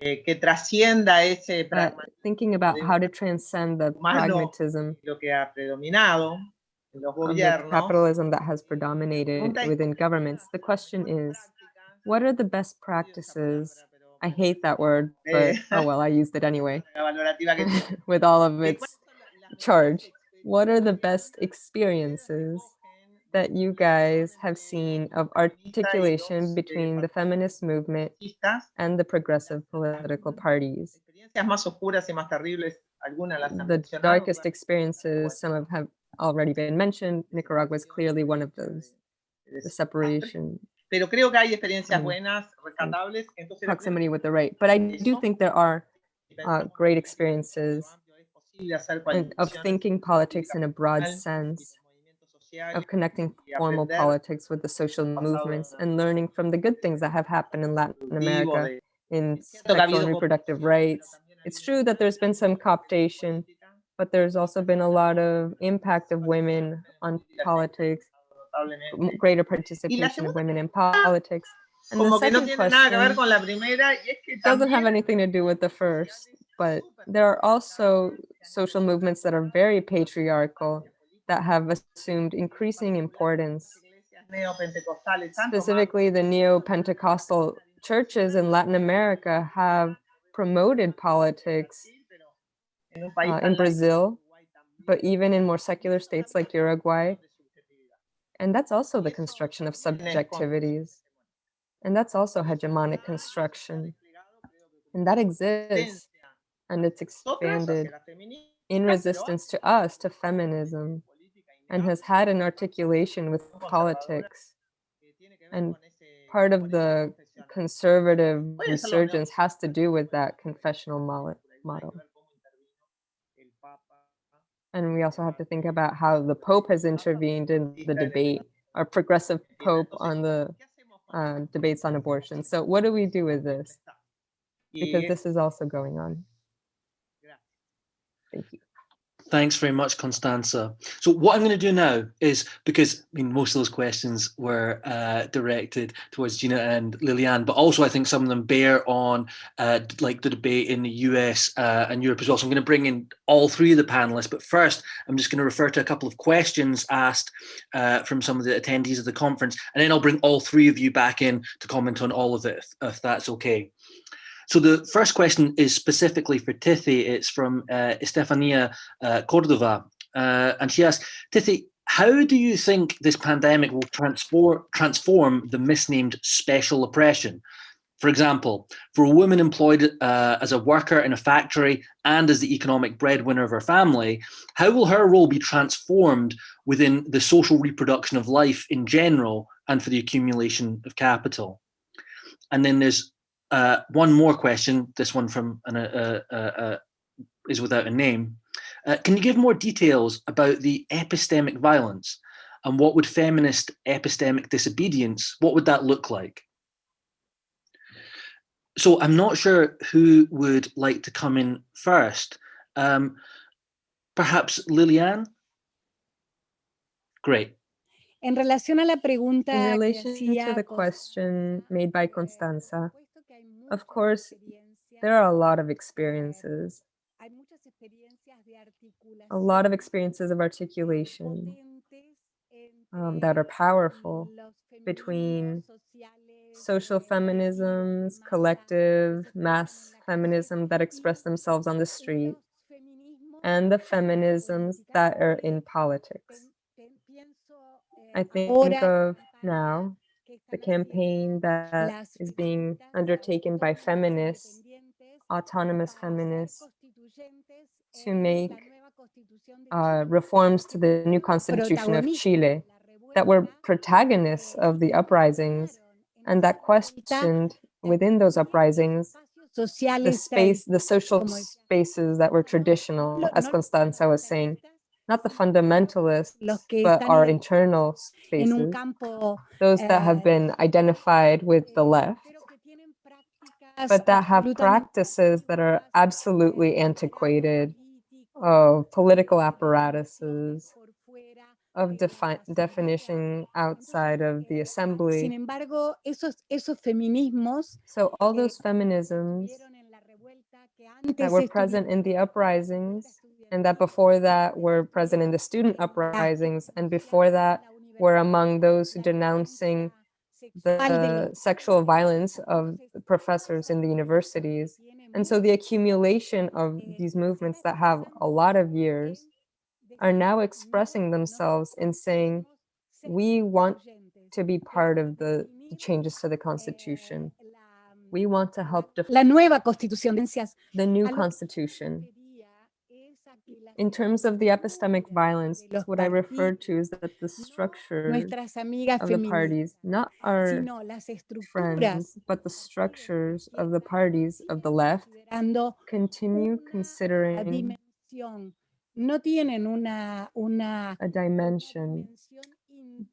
eh, que trascienda ese pragmatismo thinking about how to transcend the pragmatism lo que ha predominado en los gobiernos. capitalism that has predominated within governments. The question is, what are the best practices? I hate that word, but Eh. oh well, I used it anyway. la valorativa que tiene. with all of Eh, its ¿cuáles son la- las charge. What are the best experiences that you guys have seen of articulation eh, between the feminist movement and the progressive political parties? experiencias más oscuras y más terribles, algunas las han The darkest experiences, some of have already been mentioned. Nicaragua is clearly one of those. The separation, Pero creo que hay experiencias Mm. buenas, rescatables. Entonces, proximity with the right. But I do think there are uh, great experiences of thinking politics in a broad sense, of connecting formal politics with the social movements and learning from the good things that have happened in Latin America in sexual and reproductive rights. It's true that there's been some cooptation, but there's also been a lot of impact of women on politics, greater participation of women in politics. And the no second nada question con la primera y es que doesn't have anything to do with the first, but there are also social movements that are very patriarchal that have assumed increasing importance neopentecostales, tanto más specifically the neo-Pentecostal churches in Latin America have promoted politics en un país uh, in Brazil, como Uruguay también. but even in more secular states like Uruguay. And that's also the construction of subjectivities. And that's also hegemonic construction. And that exists and it's expanded in resistance to us, to feminism, and has had an articulation with politics. que tiene que ver and Part of the conservative Voy a hacerlo resurgence has to do with that confessional mo- Hay que model. And we also have to think about how the Pope has intervened in the debate, our progressive Pope on the ¿Qué hacemos con uh, debates on abortion. So what do we do with this? Because this is also going on. Thank you. Thanks very much, Constanza. So what I'm going to do now is, because I mean, most of those questions were uh, directed towards Gina and Lilian, but also I think some of them bear on uh, like the debate in the US uh, and Europe as well. So I'm going to bring in all three of the panelists, but first I'm just going to refer to a couple of questions asked uh, from some of the attendees of the conference, and then I'll bring all three of you back in to comment on all of it, if, if that's okay. So the first question is specifically for Tithi. It's from uh, Estefania uh, Cordova, uh, and she asks, Tithi, how do you think this pandemic will transform transform the misnamed special oppression? For example, for a woman employed uh, as a worker in a factory and as the economic breadwinner of her family, how will her role be transformed within the social reproduction of life in general and for the accumulation of capital? And then there's uh, one more question. This one from an, uh, uh, uh, is without a name. Uh, can you give more details about the epistemic violence and what would feminist epistemic disobedience, what would that look like? So I'm not sure who would like to come in first. Um, perhaps Lilian? Great. En relación a la pregunta In relation to the question made by Constanza, por supuesto que hay of course, there are a lot of experiences, experiencias de a lot of experiences of articulation um, that are powerful between social eh, feminisms, collective, mass expresan en la feminism that express themselves on the street, and the feminisms that are in politics. pen- pen- pienso, eh, I think of now the campaign that is being undertaken by feminists, autonomous feminists, to make la nueva constitución de uh, reforms to the new constitution of Chile that were protagonists of the uprisings and that questioned within those uprisings the space, the social spaces that were traditional, as Constanza was saying, not the fundamentalists, but our internal spaces, campo those that have eh, been identified with the eh, left, pero que tienen prácticas but that have practices that are absolutely eh, antiquated, of political de definiciones apparatus, por fuera of defi- definition outside of the assembly. embargo, esos, esos feminismos So all those feminisms estuvieron en la revuelta, que that were present in the estuvieron en la revuelta uprisings and that before that were present in the student uprisings and before that were among those denouncing violencia sexual de the sexual violence of professors in the universities. And so the accumulation of these movements that have a lot of years are now expressing themselves in saying, we want to be part of the changes to the constitution. We want to help la, define la nueva constitución de ciencias. the new A lo que me constitution. refería es a que las In terms of the epistemic violence, what I refer to is that the no structures of the parties, not our sino las estructuras friends, but the structures of the parties of the left, continue considering dimensión. No tienen una, una, a dimension.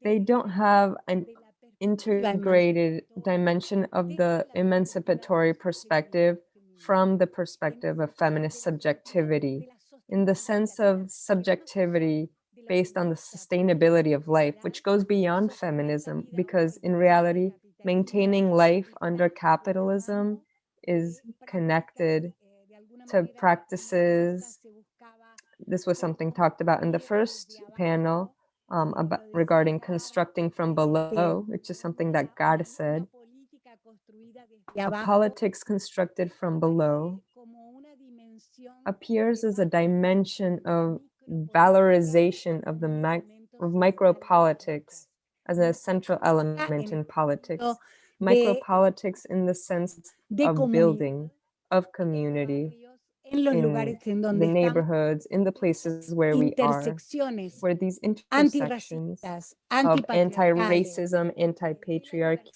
They don't have an de la perspectiva integrated dimension of the emancipatory perspective from the perspective of feminist de la- de la- subjectivity, in the sense of vida, que no subjectivity solo de la based on the sustainability of life, which goes beyond feminism, because in reality, maintaining life under está de la capitalism is connected to practices. This was something talked about in the first panel um, about, regarding constructing from below, which is something that God said. A politics constructed from below appears as a dimension of valorization of the mic of micropolitics as a central element in politics. Micropolitics in the sense of building, of community, in the neighborhoods, in the places where we are, where these intersections of anti-racism, anti-patriarchy,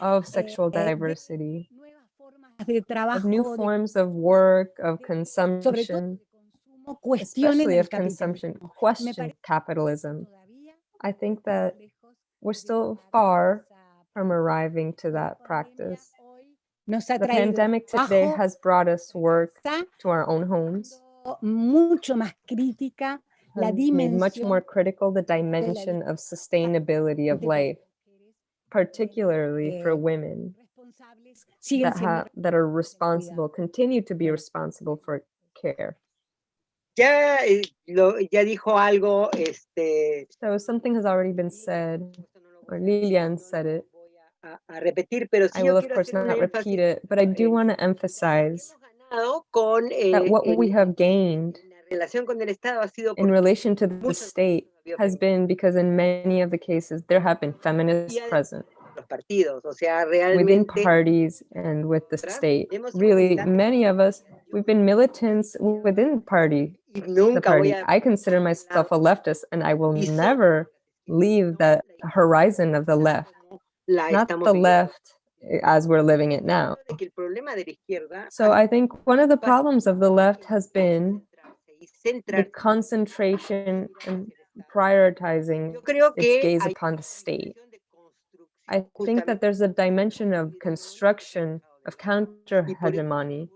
of sexual eh, diversity, nuevas formas de trabajo, of new forms of work, of consumption, de consumo, cuestionen especially of consumption, question capitalism. I think that we're still far from arriving to that practice. hoy nos ha The pandemic today has brought us work to our own homes, mucho más crítica la um, made much more critical the dimension of sustainability of de por qué life, particularly for women that, siendo ha, that are responsible, continue to be responsible for care. Ya, eh, lo, ya dijo algo, este, So something has already been said, esto no lo voy or Lilian said it. a, a repetir, pero sí I will of course hacer un not énfasis repeat it, but I do en want to emphasize hemos ganado that eh, what en- we have gained en con el ha sido in porque relation to the state veces ha habido has been because in many of the cases there have been feminists present los partidos, o sea, within parties and with the state. Really, many of us, we've been militants within the party. The party. I consider myself a leftist and I will never leave the horizon of the left, not the left eh, as we're living it now. De que el problema de la izquierda So I think one of the problems of the left has been the concentration and prioritizing its gaze upon the state. Dimensión de construcción I think that there's a dimension of construction, of counter y por eso hegemony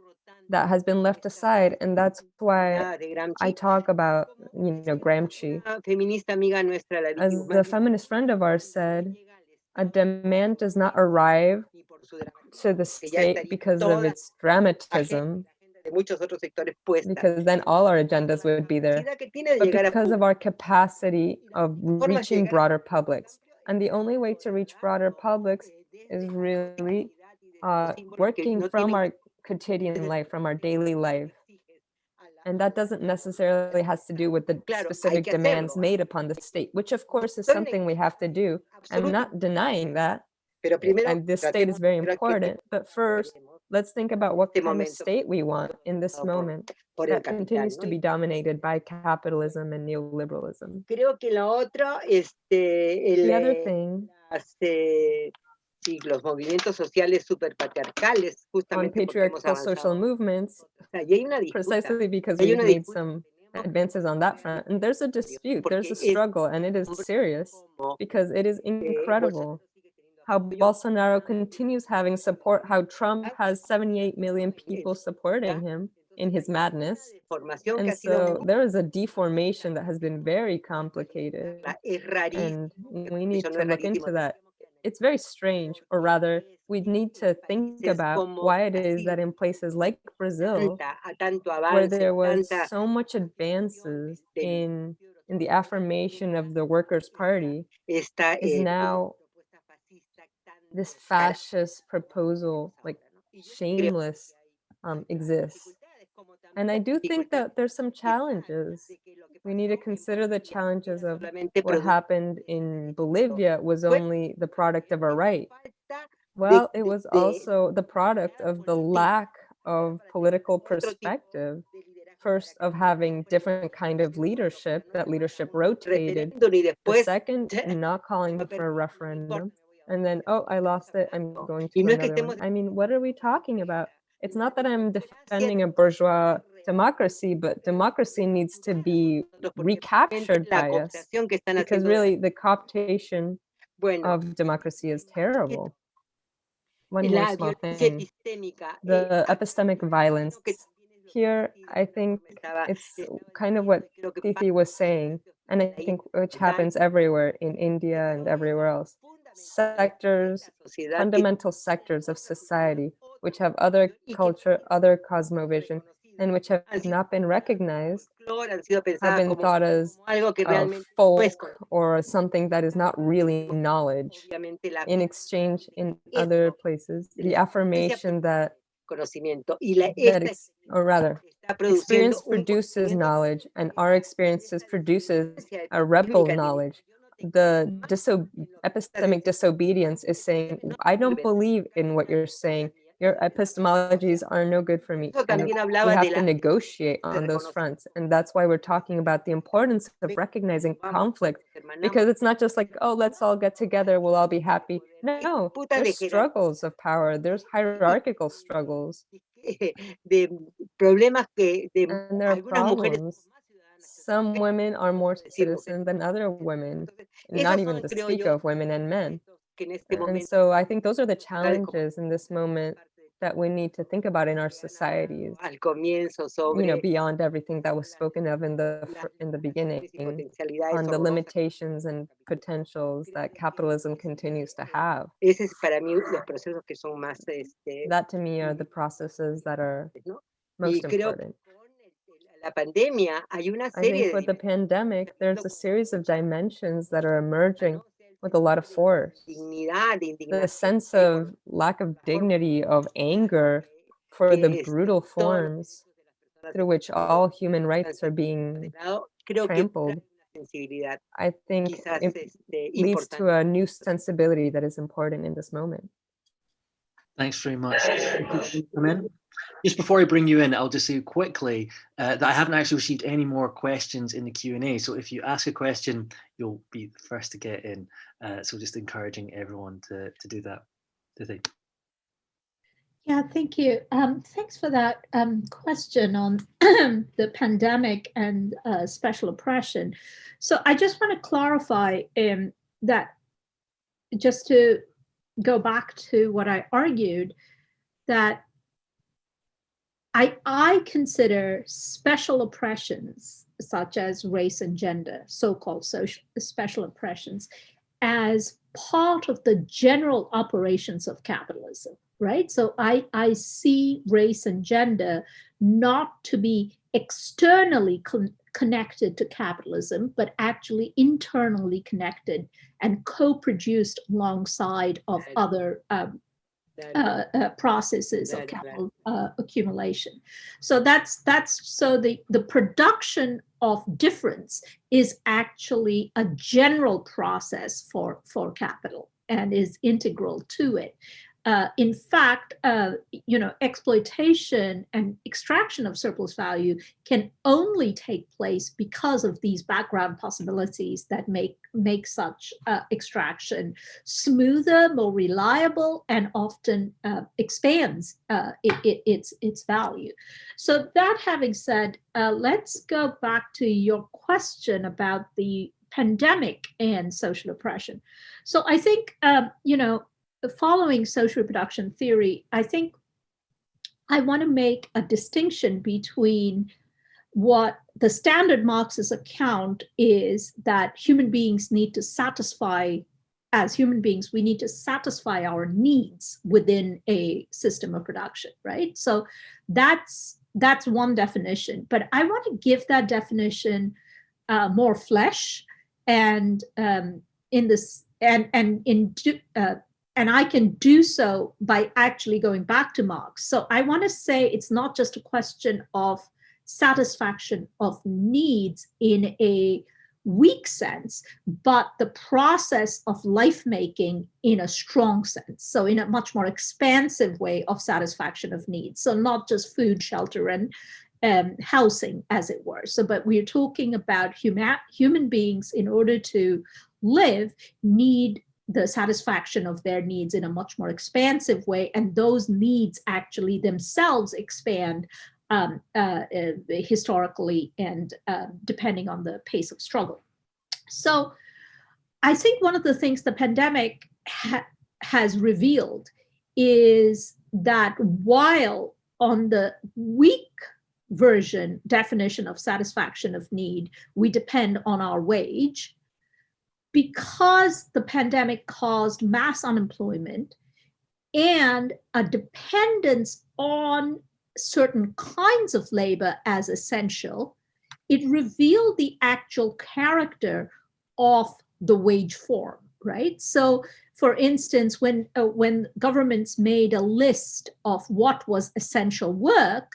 that has been left aside. And that's why a de Gramsci, I talk about, you know, Gramsci. una feminista amiga nuestra, la As the feminist friend of ours said, a demand does not arrive ni por su drama, to the state because of its dramatism, de muchos otros sectores puesta. because then all our agendas would be there. capacidad que tiene de but because of our capacity of reaching broader publics. And the only way to reach broader publics is really uh, working from our quotidian life, from our daily life. And that doesn't necessarily has to do with the specific demands made upon the state, which of course is something we have to do. I'm not denying that, and the state is very de ver qué important. But first, let's think about what kind of state we want in this moment that continues to be dominated by capitalism and neoliberalism. Creo que la otra, este, el, The other thing las, eh, sí, los movimientos sociales superpatriarcales, on justamente hemos patriarchal social movements O sea, y hay una disputa. precisely because we've made some advances on that front. And there's a dispute, there's a struggle, and it is serious because it is incredible Bolsonaro sigue teniendo how Bolsonaro continues having support, how Trump has 78 million people supporting him in his madness. una deformación que And so there is a deformation that has been very complicated, la- es rarísimo. and we need to look into that. It's very strange, or rather, we need to think about why it is that in places like Brazil, tanta, a tanto where there was so much advances in in the affirmation of the Workers' Party, is now propuesta fascista tan this fascist proposal, like ¿no? Y yo creo shameless, um, exists. And I do think that there's some challenges. que lo que We need to consider the challenges of what happened in Bolivia was only the product of a right. Well, it was also the product of the lack of political perspective. First, of having different kind of leadership, that leadership rotated. The second, not calling for a perdí, no importa, referendum. Me voy a And then, oh, I lost it, I'm going to no es que another one. I mean, what are we talking about? It's not that I'm defending a bourgeois democracy, but democracy needs to be recaptured by us. cooptación que están Because really, the cooptation of democracy is terrible. One more small thing. The epistemic violence. creo que también es lo Here, I think it's kind of what creo que Fifi pasa was saying, and I think which happens everywhere in India and everywhere else. Sectors, la sociedad que fundamental sectors of society, which have other culture, other cosmovision, and which have not been recognized folclore, han sido have been thought as uh, realmente no es folk or something that is not really knowledge. In exchange, in other places, the affirmation that, conocimiento y la, that or rather, experience produces knowledge and our experiences produces a rebel knowledge. Yo no te The diso- epistemic disobedience is saying, I don't believe in what you're saying. Your epistemologies are no good for me. And we have to negotiate on those fronts. And that's why we're talking about the importance of recognizing conflict because it's not just like, oh, let's all get together, we'll all be happy. No, there's struggles of power, there's hierarchical struggles, de problemas que de and there are algunas mujeres son problems. más ciudadanas que Some women are more citizen than other women, not even to speak of women and men. que en este And so I think those are the challenges in this moment that we need to think about in our societies, you know, beyond everything that was spoken of in the in the beginning, on the limitations and potentials that capitalism continues to have. Ese es para mí los procesos que son más este, That to me are the processes that are most important. Con el- la pandemia hay una I think with de the pandemic, there's a series of dimensions that are emerging with a lot of force. dignidad, The sense of lack of dignity, of anger for the brutal forms derechos de las personas through which all human rights are being lado, creo que trampled. trae una sensibilidad I think it leads to a new sensibility that is important in this moment. Thanks very much. Come in. Just before I bring you in, I'll just say quickly uh, that I haven't actually received any more questions in the Q&A. So if you ask a question, you'll be the first to get in. Uh, so just encouraging everyone to, to do that. Do they? Yeah, thank you. Um, thanks for that um, question on the pandemic and uh, special oppression. So I just want to clarify um, that just to go back to what I argued, that I, I consider special oppressions such as race and gender, so-called social special oppressions, as part of the general operations of capitalism right? So I, I see race and gender not to be externally con- connected to capitalism, but actually internally connected and co-produced alongside of other um, uh, uh, processes of capital uh, accumulation. So that's that's so the the production of difference is actually a general process for for capital and is integral to it. Uh, in fact, uh, you know, exploitation and extraction of surplus value can only take place because of these background possibilities that make make such uh, extraction smoother, more reliable, and often uh, expands uh, it, it- its its value. So that having said, uh, let's go back to your question about the pandemic and social oppression. So I think um, you know, following social reproduction theory, I think I want to make a distinction between what the standard Marxist account is that human beings need to satisfy, as human beings, we need to satisfy our needs within a system of production, right? So that's that's one definition, but I want to give that definition uh, more flesh and um, in this and and in uh, and I can do so by actually going back to Marx. So I want to say it's not just a question of satisfaction of needs in a weak sense, but the process of life making in a strong sense. So, in a much more expansive way of satisfaction of needs. So, not just food, shelter, and um, housing, as it were. So, but we're talking about human human beings in order to live need the satisfaction of their needs in a much more expansive way, and those needs actually themselves expand um, uh, uh, historically and uh, depending on the pace of struggle. So, I think one of the things the pandemic ha- has revealed is that while on the weak version definition of satisfaction of need, we depend on our wage. Because the pandemic caused mass unemployment and a dependence on certain kinds of labor as essential, it revealed the actual character of the wage form, right? So for instance, when, uh, when governments made a list of what was essential work,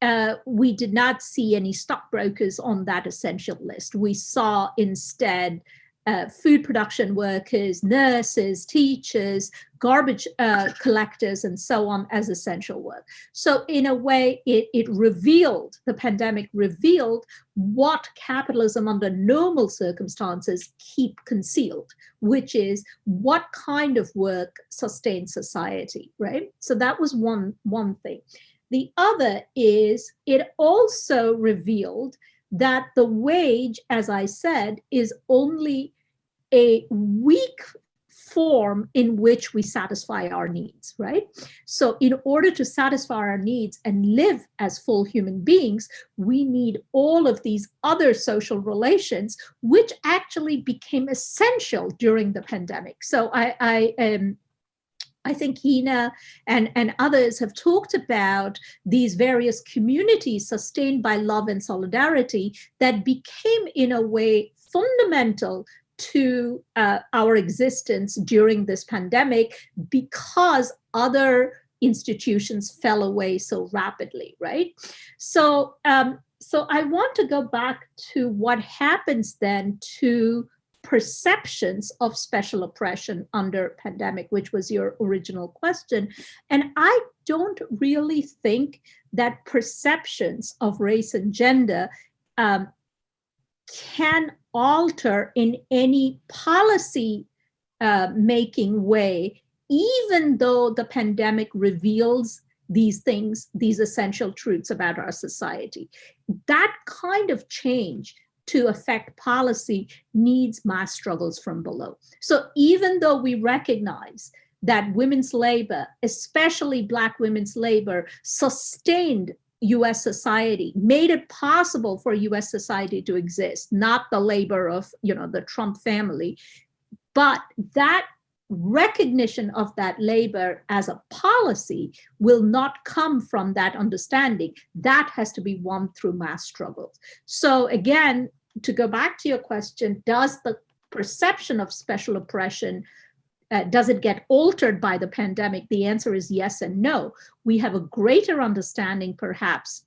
uh, we did not see any stockbrokers on that essential list. We saw instead uh, food production workers, nurses, teachers, garbage uh, collectors, and so on as essential work. So in a way, it, it revealed, the pandemic revealed what capitalism under normal circumstances keep concealed, which is what kind of work sustains society, right? So that was one, one thing. The other is it also revealed that the wage, as I said, is only a weak form in which we satisfy our needs, right? So in order to satisfy our needs and live as full human beings, we need all of these other social relations, which actually became essential during the pandemic. So I, I um, I think Hina and, and others have talked about these various communities sustained by love and solidarity that became in a way fundamental to uh, our existence during this pandemic because other institutions fell away so rapidly, right? So, um, so I want to go back to what happens then to perceptions of special oppression under pandemic, which was your original question. And I don't really think that perceptions of race and gender um, can alter in any policy uh, making way, even though the pandemic reveals these things, these essential truths about our society. That kind of change to affect policy needs mass struggles from below. So even though we recognize that women's labor, especially Black women's labor, sustained US society, made it possible for US society to exist, not the labor of you know the Trump family, but that recognition of that labor as a policy will not come from that understanding. That has to be won through mass struggles. So again, to go back to your question, does the perception of special oppression uh, does it get altered by the pandemic? The answer is yes and no. We have a greater understanding, perhaps,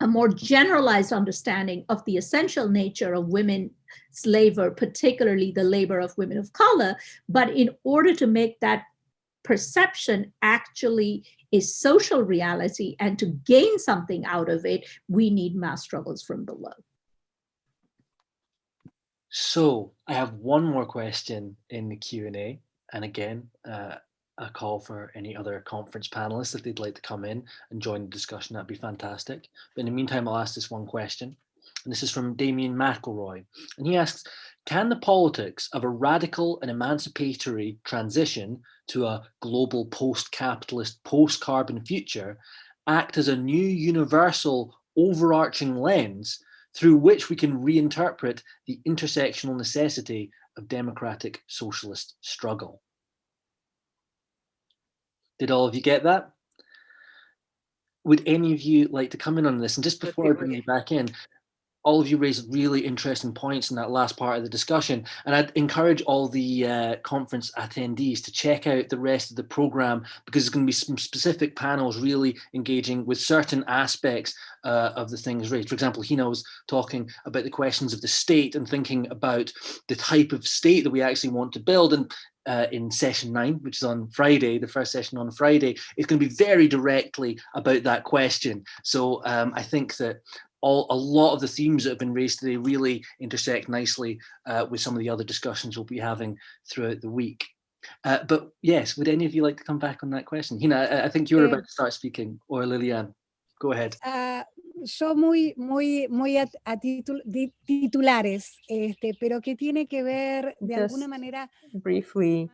a more generalized understanding of the essential nature of women's labor, particularly the labor of women of color. But in order to make that perception actually a social reality and to gain something out of it, we need mass struggles from below. So I have one more question in the Q&A. And again, uh, a call for any other conference panelists if they'd like to come in and join the discussion, that'd be fantastic. But in the meantime, I'll ask this one question. And this is from Damien McElroy. And he asks, can the politics of a radical and emancipatory transition to a global post-capitalist, post-carbon future act as a new universal overarching lens through which we can reinterpret the intersectional necessity of democratic socialist struggle. Did all of you get that? Would any of you like to come in on this? And just before I bring you back in, all of you raised really interesting points in that last part of the discussion. And I'd encourage all the uh, conference attendees to check out the rest of the program because there's going to be some specific panels really engaging with certain aspects uh, of the things raised. For example, Hina was talking about the questions of the state and thinking about the type of state that we actually want to build. And uh, in session nine, which is on Friday, the first session on Friday, it's going to be very directly about that question. So um, I think that all a lot of the themes that have been raised today really intersect nicely uh, with some of the other discussions we'll be having throughout the week. Uh, but yes, would any of you like to come back on that question? Hina, I, I think you were about to start speaking, or Lilian, go ahead. Uh, yo muy, muy, muy a, a titul, di, titulares, este, pero que tiene que ver de Just alguna manera. briefly,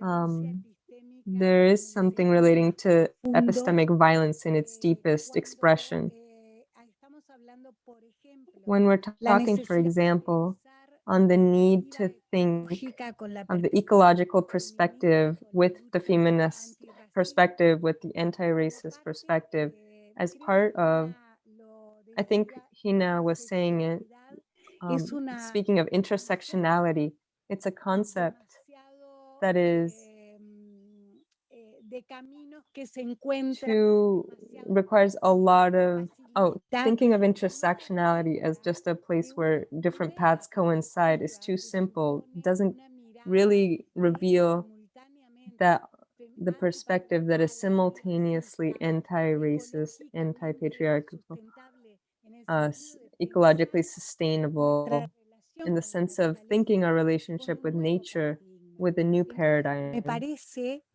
um, there is something relating to epistemic violence in its deepest expression. When we're talking, for example, on the need to think of the ecological perspective with the feminist perspective, with the anti-racist perspective, as part of, I think Hina was saying it, um, speaking of intersectionality, it's a concept that is to requires a lot of oh thinking of intersectionality as just a place where different paths coincide is too simple doesn't really reveal that the perspective that is simultaneously anti-racist anti-patriarchal uh, ecologically sustainable in the sense of thinking our relationship with nature with a new paradigm.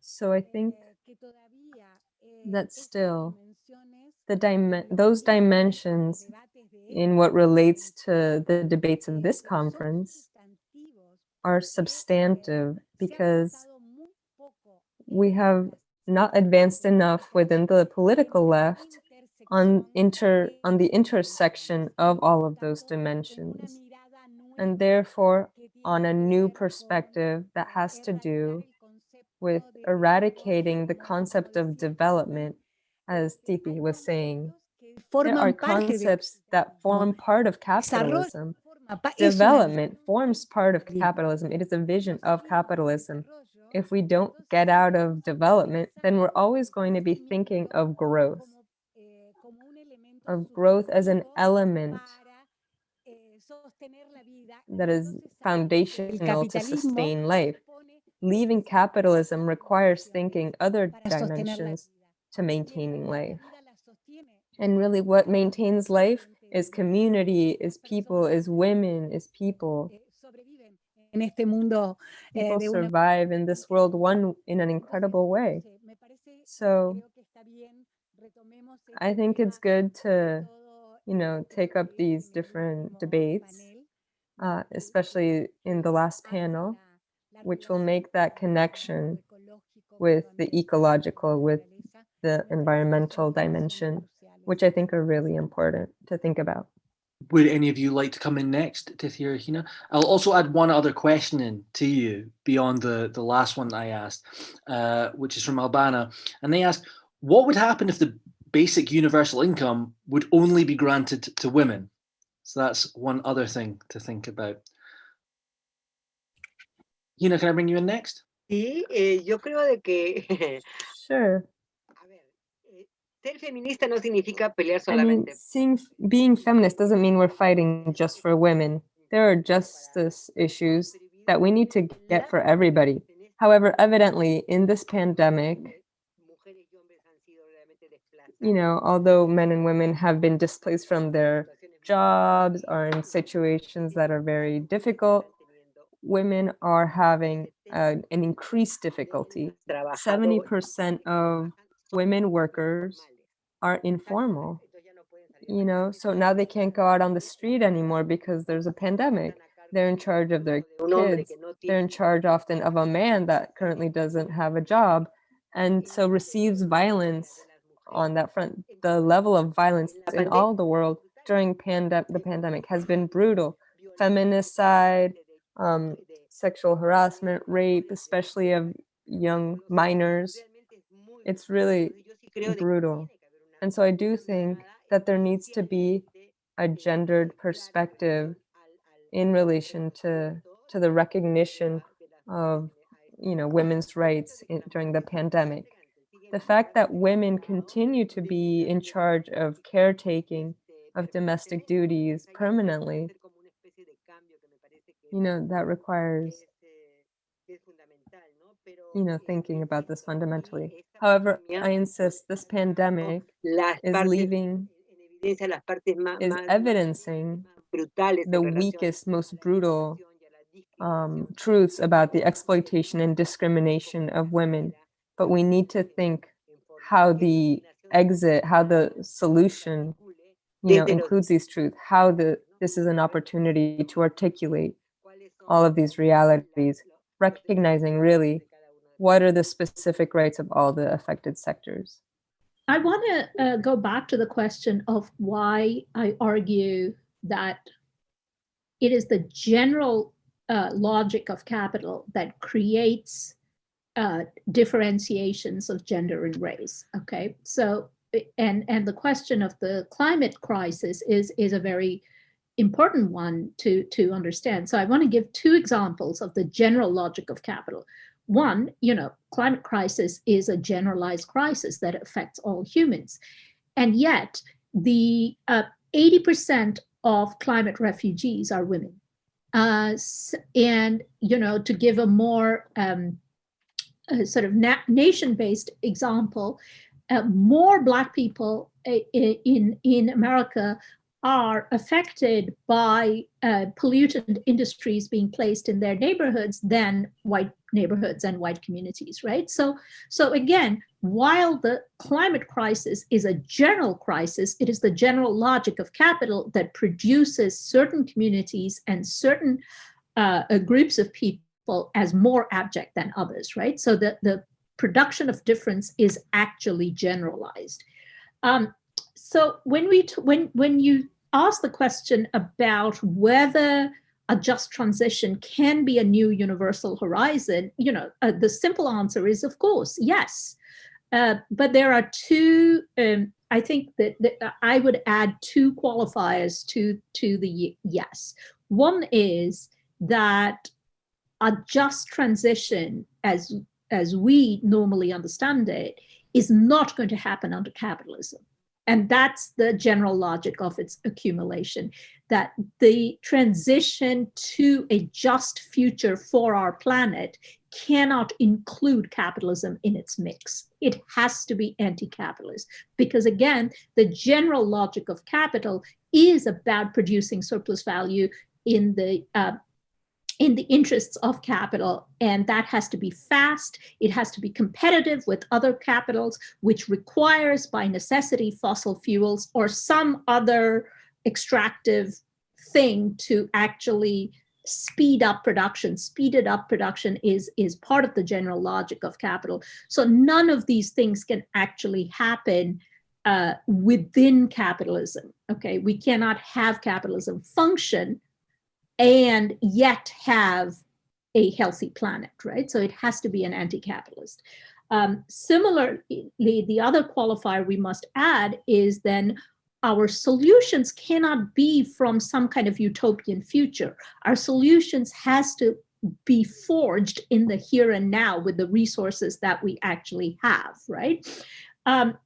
So i think eh, eh, that still the dimen- those dimensions in what relates to the debates eh, of this conference are eh, substantive because avanzado muy poco we have not advanced enough within the political left on inter on the intersection of all of those dimensions and therefore on a new perspective that has to do with eradicating the concept of development as Tithi was saying there are concepts that form part of capitalism forma pa- es una development forms part of capitalism. It is a vision of capitalism. If we don't get out of development, then we're always going to be thinking of growth, como, eh, como un elemento of growth as an element para, eh, sostener la vida. that is foundational to sustain life. Leaving capitalism requires thinking other para sostener la dimensions to maintaining life. vida la sostiene And really, what maintains life is community, is people, is women, is people. En este mundo eh, de una survive in this world one in an incredible way. Entonces, me parece, So creo que está bien, retomemos I think it's good to, you know, take up these different debates, uh, especially in the last panel, which will make that connection with the ecological, with the Me parece que environmental son temas muy dimension, which I think are really important to think about. Would any of you like to come in next, Tithia or Hina? I'll also add one other question in to you beyond the, the last one I asked, uh, which is from Albana. And they asked, what would happen if the basic universal income would only be granted to women? So that's one other thing to think about. Hina, can I bring you in next? Sí, eh, yo creo de que, Sure. Ser feminista no significa pelear I mean, seeing, being feminist doesn't mean we're fighting just for women. There are justice issues that we need to get for everybody. However, evidently, in this pandemic, Mujeres y hombres han sido realmente desplazados. you know, although men and women have been displaced from their jobs or in situations that are very difficult, women are having uh, an increased difficulty. 70% of women workers are informal, you know, so now they can't go out on the street anymore because there's a pandemic. They're in charge of their kids. They're in charge often of a man that currently doesn't have a job and so receives violence on that front. The level of violence in all the world during pande- the pandemic has been brutal. Feminicide, um, sexual harassment, rape, especially of young minors. It's really brutal. And so I do think that there needs to be a gendered perspective in relation to to the recognition of you know women's rights in, during the pandemic. The fact that women continue to be in charge of caretaking of domestic duties permanently you know that requires you know thinking about this fundamentally. However i insist this pandemic is leaving is evidencing the weakest, most brutal um, truths about the exploitation and discrimination of women. But we need to think how the exit, how the solution, you know, includes these truths, how the this is an opportunity to articulate all of these realities, recognizing really what are the specific rights of all the affected sectors. I want to uh, go back to the question of why I argue that it is the general uh, logic of capital that creates uh, differentiations of gender and race. Okay, so and and the question of the climate crisis is is a very important one to to understand. So I want to give two examples of the general logic of capital. One, you know, climate crisis is a generalized crisis that affects all humans, and yet the 80% of climate refugees are women. Uh, and you know, to give a more um, a sort of na nation-based example, uh, more Black people in, in America are affected by uh, pollutant industries being placed in their neighborhoods than white neighborhoods and white communities, right? So, so again, while the climate crisis is a general crisis, it is the general logic of capital that produces certain communities and certain uh, groups of people as more abject than others, right? So the, the production of difference is actually generalized. Um, so when we when when you ask the question about whether a just transition can be a new universal horizon, you know, uh, the simple answer is of course, yes. Uh, but there are two, um, I think that, that, I would add two qualifiers to, to the yes. One is that a just transition as, as we normally understand it is not going to happen under capitalism. And that's the general logic of its accumulation, that the transition to a just future for our planet cannot include capitalism in its mix. It has to be anti-capitalist because again, the general logic of capital is about producing surplus value in the uh, in the interests of capital. And that has to be fast. It has to be competitive with other capitals, which requires by necessity fossil fuels or some other extractive thing to actually speed up production. Speeded up production is, is part of the general logic of capital. So none of these things can actually happen uh, within capitalism. Okay, we cannot have capitalism function and yet have a healthy planet, right? So it has to be an anti-capitalist. Um, similarly, the other qualifier we must add is then our solutions cannot be from some kind of utopian future. Our solutions has to be forged in the here and now with the resources that we actually have, right? Um,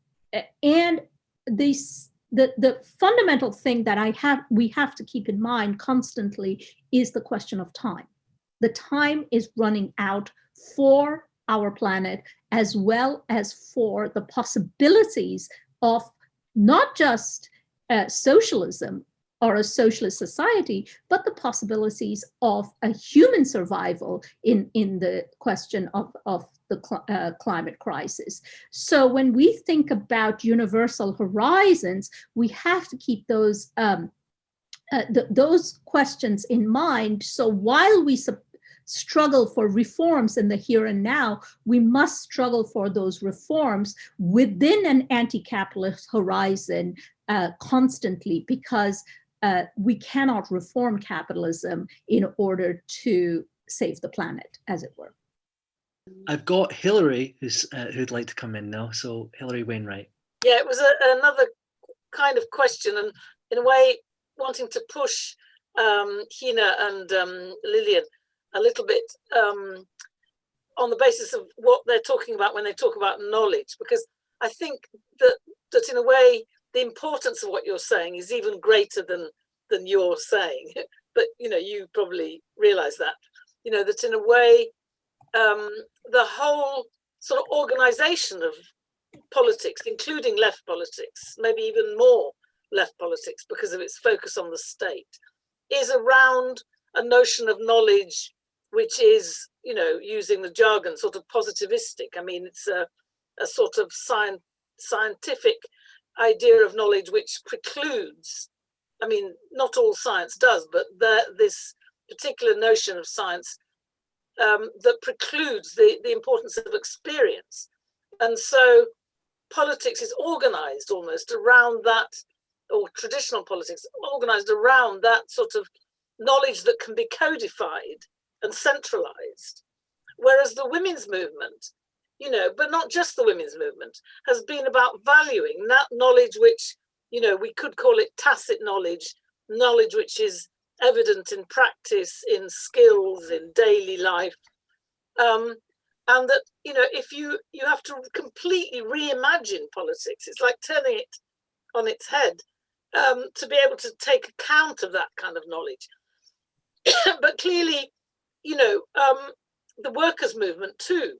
and these the, the fundamental thing that I have we have to keep in mind constantly is the question of time. The time is running out for our planet as well as for the possibilities of not just uh, socialism or a socialist society, but the possibilities of a human survival in, in the question of, of the cl uh, climate crisis. So when we think about universal horizons, we have to keep those um, uh, th those questions in mind. So while we struggle for reforms in the here and now, we must struggle for those reforms within an anti-capitalist horizon uh, constantly because uh, we cannot reform capitalism in order to save the planet, as it were. I've got Hilary who's uh, who'd like to come in now. So Hilary Wainwright. Yeah, it was a, another kind of question and in a way wanting to push um, Hina and um, Lilian a little bit um, on the basis of what they're talking about when they talk about knowledge, because I think that that in a way the importance of what you're saying is even greater than than you're saying. but you know, you probably realize that. You know that in a way um, the whole sort of organization of politics, including left politics, maybe even more left politics because of its focus on the state, is around a notion of knowledge which is, you know, using the jargon, sort of positivistic. I mean, it's a, a sort of science, scientific idea of knowledge which precludes, I mean, not all science does, but the, this particular notion of science um, that precludes the, the importance of experience. And so politics is organized almost around that, or traditional politics, organized around that sort of knowledge that can be codified and centralized. Whereas the women's movement you know, but not just the women's movement, has been about valuing that knowledge which, you know, we could call it tacit knowledge, knowledge which is evident in practice, in skills, in daily life. Um, and that, you know, if you, you have to completely reimagine politics, it's like turning it on its head um, to be able to take account of that kind of knowledge. but clearly, you know, um, the workers' movement too,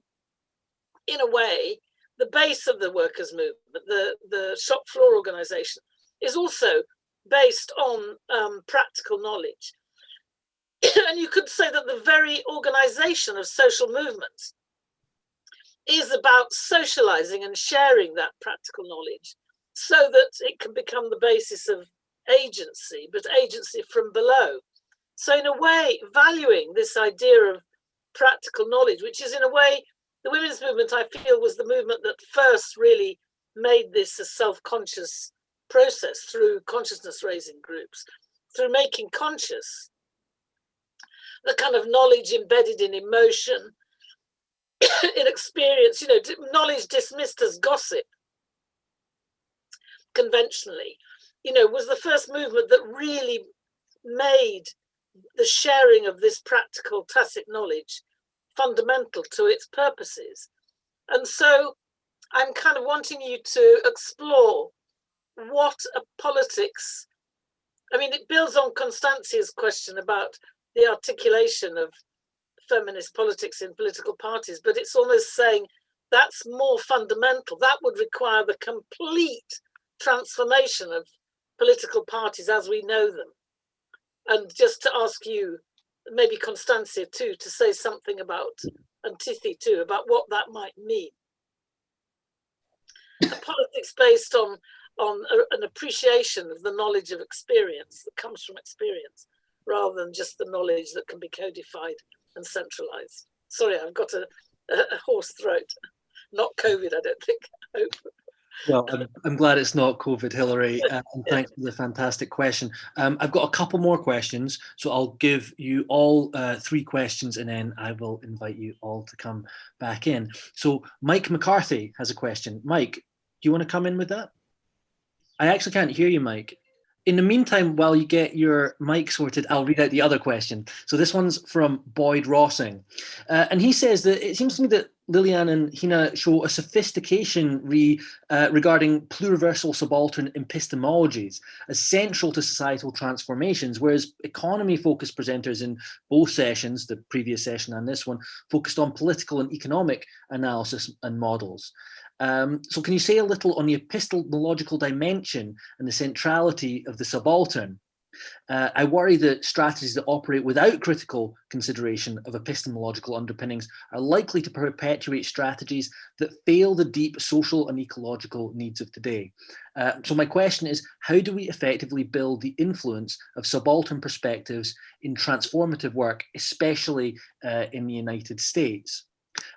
in a way, the base of the workers' movement, the, the shop floor organization, is also based on um, practical knowledge. and you could say that the very organization of social movements is about socializing and sharing that practical knowledge so that it can become the basis of agency, but agency from below. So in a way, valuing this idea of practical knowledge, which is in a way, the women's movement, I feel, was the movement that first really made this a self-conscious process through consciousness raising groups, through making conscious the kind of knowledge embedded in emotion, in experience, you know, knowledge dismissed as gossip conventionally, you know, was the first movement that really made the sharing of this practical tacit knowledge fundamental to its purposes. And so I'm kind of wanting you to explore what a politics, I mean, it builds on Constancia's question about the articulation of feminist politics in political parties, but it's almost saying that's more fundamental. That would require the complete transformation of political parties as we know them. And just to ask you, maybe Constancia too, to say something about, and Tithi too, about what that might mean. A politics based on, on a, an appreciation of the knowledge of experience that comes from experience, rather than just the knowledge that can be codified and centralized. Sorry, I've got a, a, a hoarse throat. Not COVID, I don't think. I hope. Well, I'm, I'm, glad it's not COVID, Hilary, uh, and thanks for the fantastic question. Um, I've got a couple more questions, so I'll give you all uh, three questions and then I will invite you all to come back in. So Mike McCarthy has a question. Mike, do you want to come in with that? I actually can't hear you, Mike. In the meantime, while you get your mic sorted, I'll read out the other question. So this one's from Boyd Rossing. Uh, and he says that it seems to me that Lilian and Hina show a sophistication re, uh, regarding pluriversal subaltern epistemologies as central to societal transformations, whereas economy-focused presenters in both sessions, the previous session and this one, focused on political and economic analysis and models. Um, so can you say a little on the epistemological dimension and the centrality of the subaltern? Uh, I worry that strategies that operate without critical consideration of epistemological underpinnings are likely to perpetuate strategies that fail the deep social and ecological needs of today. Uh, so my question is, how do we effectively build the influence of subaltern perspectives in transformative work, especially uh, in the United States?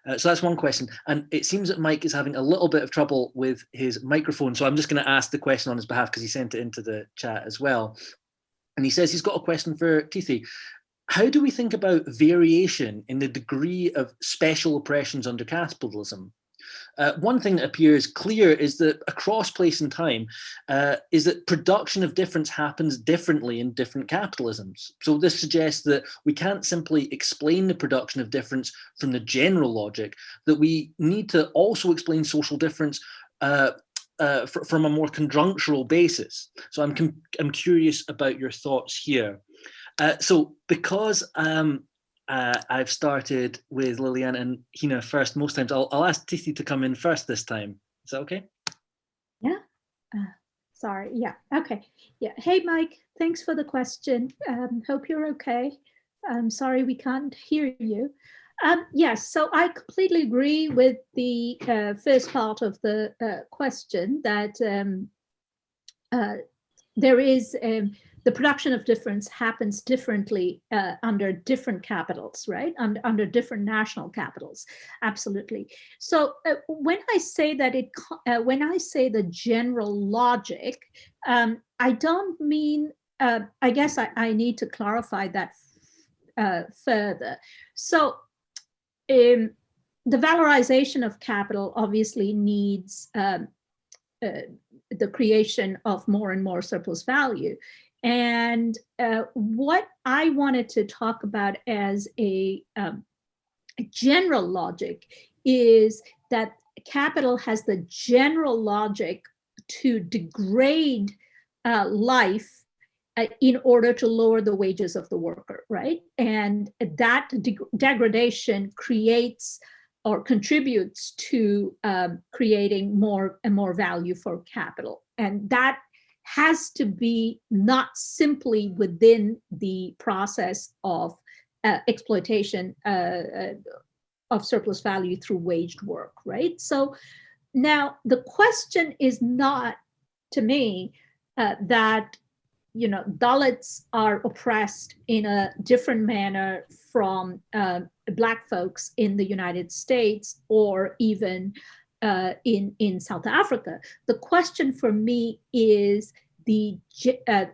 Uh, so that's one question. And it seems that Mike is having a little bit of trouble with his microphone. So I'm just going to ask the question on his behalf because he sent it into the chat as well. And he says he's got a question for Tithi. How do we think about variation in the degree of special oppressions under capitalism? Uh, one thing that appears clear is that across place and time uh, is that production of difference happens differently in different capitalisms. So this suggests that we can't simply explain the production of difference from the general logic, that we need to also explain social difference uh, uh, from a more conjunctural basis. So I'm, I'm curious about your thoughts here. Uh, so because um, uh, I've started with Lilian and Hina first most times, I'll, I'll ask Tithi to come in first this time. Is that okay? Yeah. Uh, sorry. Yeah. Okay. Yeah. Hey, Mike. Thanks for the question. Um, hope you're okay. I'm sorry we can't hear you. Um, yes, so I completely agree with the uh, first part of the uh, question that um, uh, there is um, the production of difference happens differently uh, under different capitals, right? Under, under different national capitals, absolutely. So uh, when I say that it, uh, when I say the general logic, um, I don't mean, I guess I, I need to clarify that further. So um, the valorization of capital obviously needs um, uh, the creation of more and more surplus value. And uh, what I wanted to talk about as a, um, general logic is that capital has the general logic to degrade uh, life uh, in order to lower the wages of the worker, right? And that de degradation creates or contributes to um, creating more and more value for capital. And that has to be not simply within the process of uh, exploitation uh, uh, of surplus value through waged work, right? So now the question is not, to me, uh, that you know Dalits are oppressed in a different manner from uh, Black folks in the United States or even uh, in in South Africa. The question for me is the uh,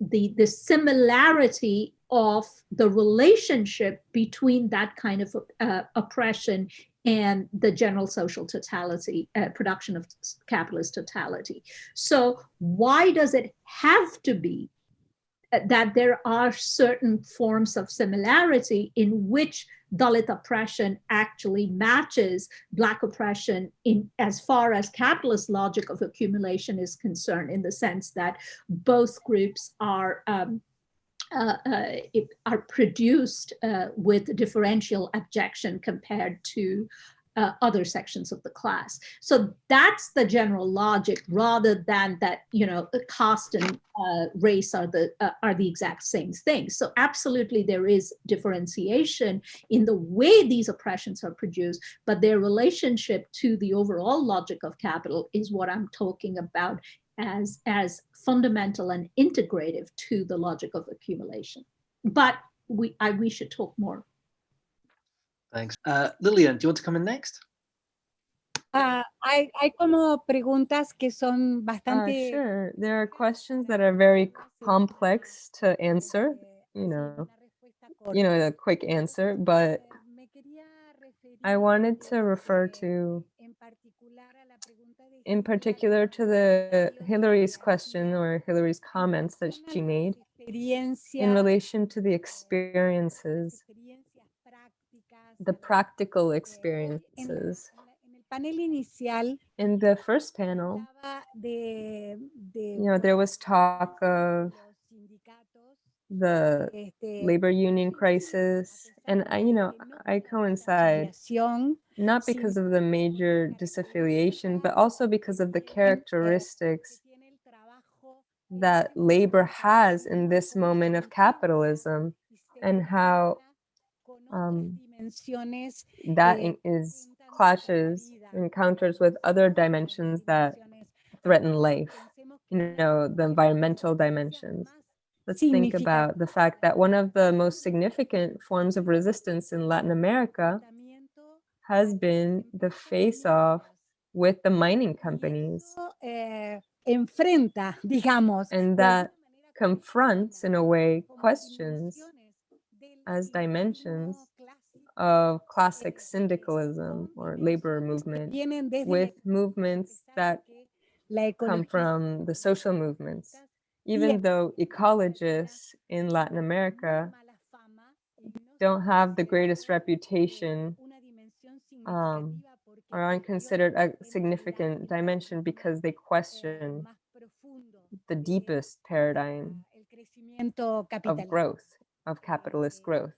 the the similarity of the relationship between that kind of uh, oppression and the general social totality, uh, production of capitalist totality. So why does it have to be that there are certain forms of similarity in which Dalit oppression actually matches Black oppression in as far as capitalist logic of accumulation is concerned, in the sense that both groups are um, uh, uh, are produced uh, with differential objection compared to uh, other sections of the class. So that's the general logic rather than that, you know, caste and uh, race are the, uh, are the exact same thing. So absolutely there is differentiation in the way these oppressions are produced, but their relationship to the overall logic of capital is what I'm talking about as, as fundamental and integrative to the logic of accumulation. But we, I, we should talk more Thanks. Uh, Lilian, do you want to come in next? Uh, hay, hay como preguntas que son Uh, sure. There are questions that are very complex to answer, you know, you know, a quick answer, but I wanted to refer to, in particular to the Hilary's question or Hilary's comments that she made in relation to the experiences, the practical experiences. In the first panel, you know, there was talk of the labor union crisis, and I, you know, I coincide not because of the major disaffiliation, but also because of the characteristics that labor has in this moment of capitalism and how um, that in- clashes, encounters with other dimensions that threaten life, you know, the environmental dimensions. Let's think about the fact that one of the most significant forms of resistance in Latin America has been the face-off with the mining companies. enfrenta, digamos. And that confronts, in a way, questions as dimensions of classic syndicalism or labor movement with movements that come from the social movements. Even though ecologists in Latin America don't have the greatest reputation um, or aren't considered a significant dimension because they question the deepest paradigm of growth, of capitalist growth.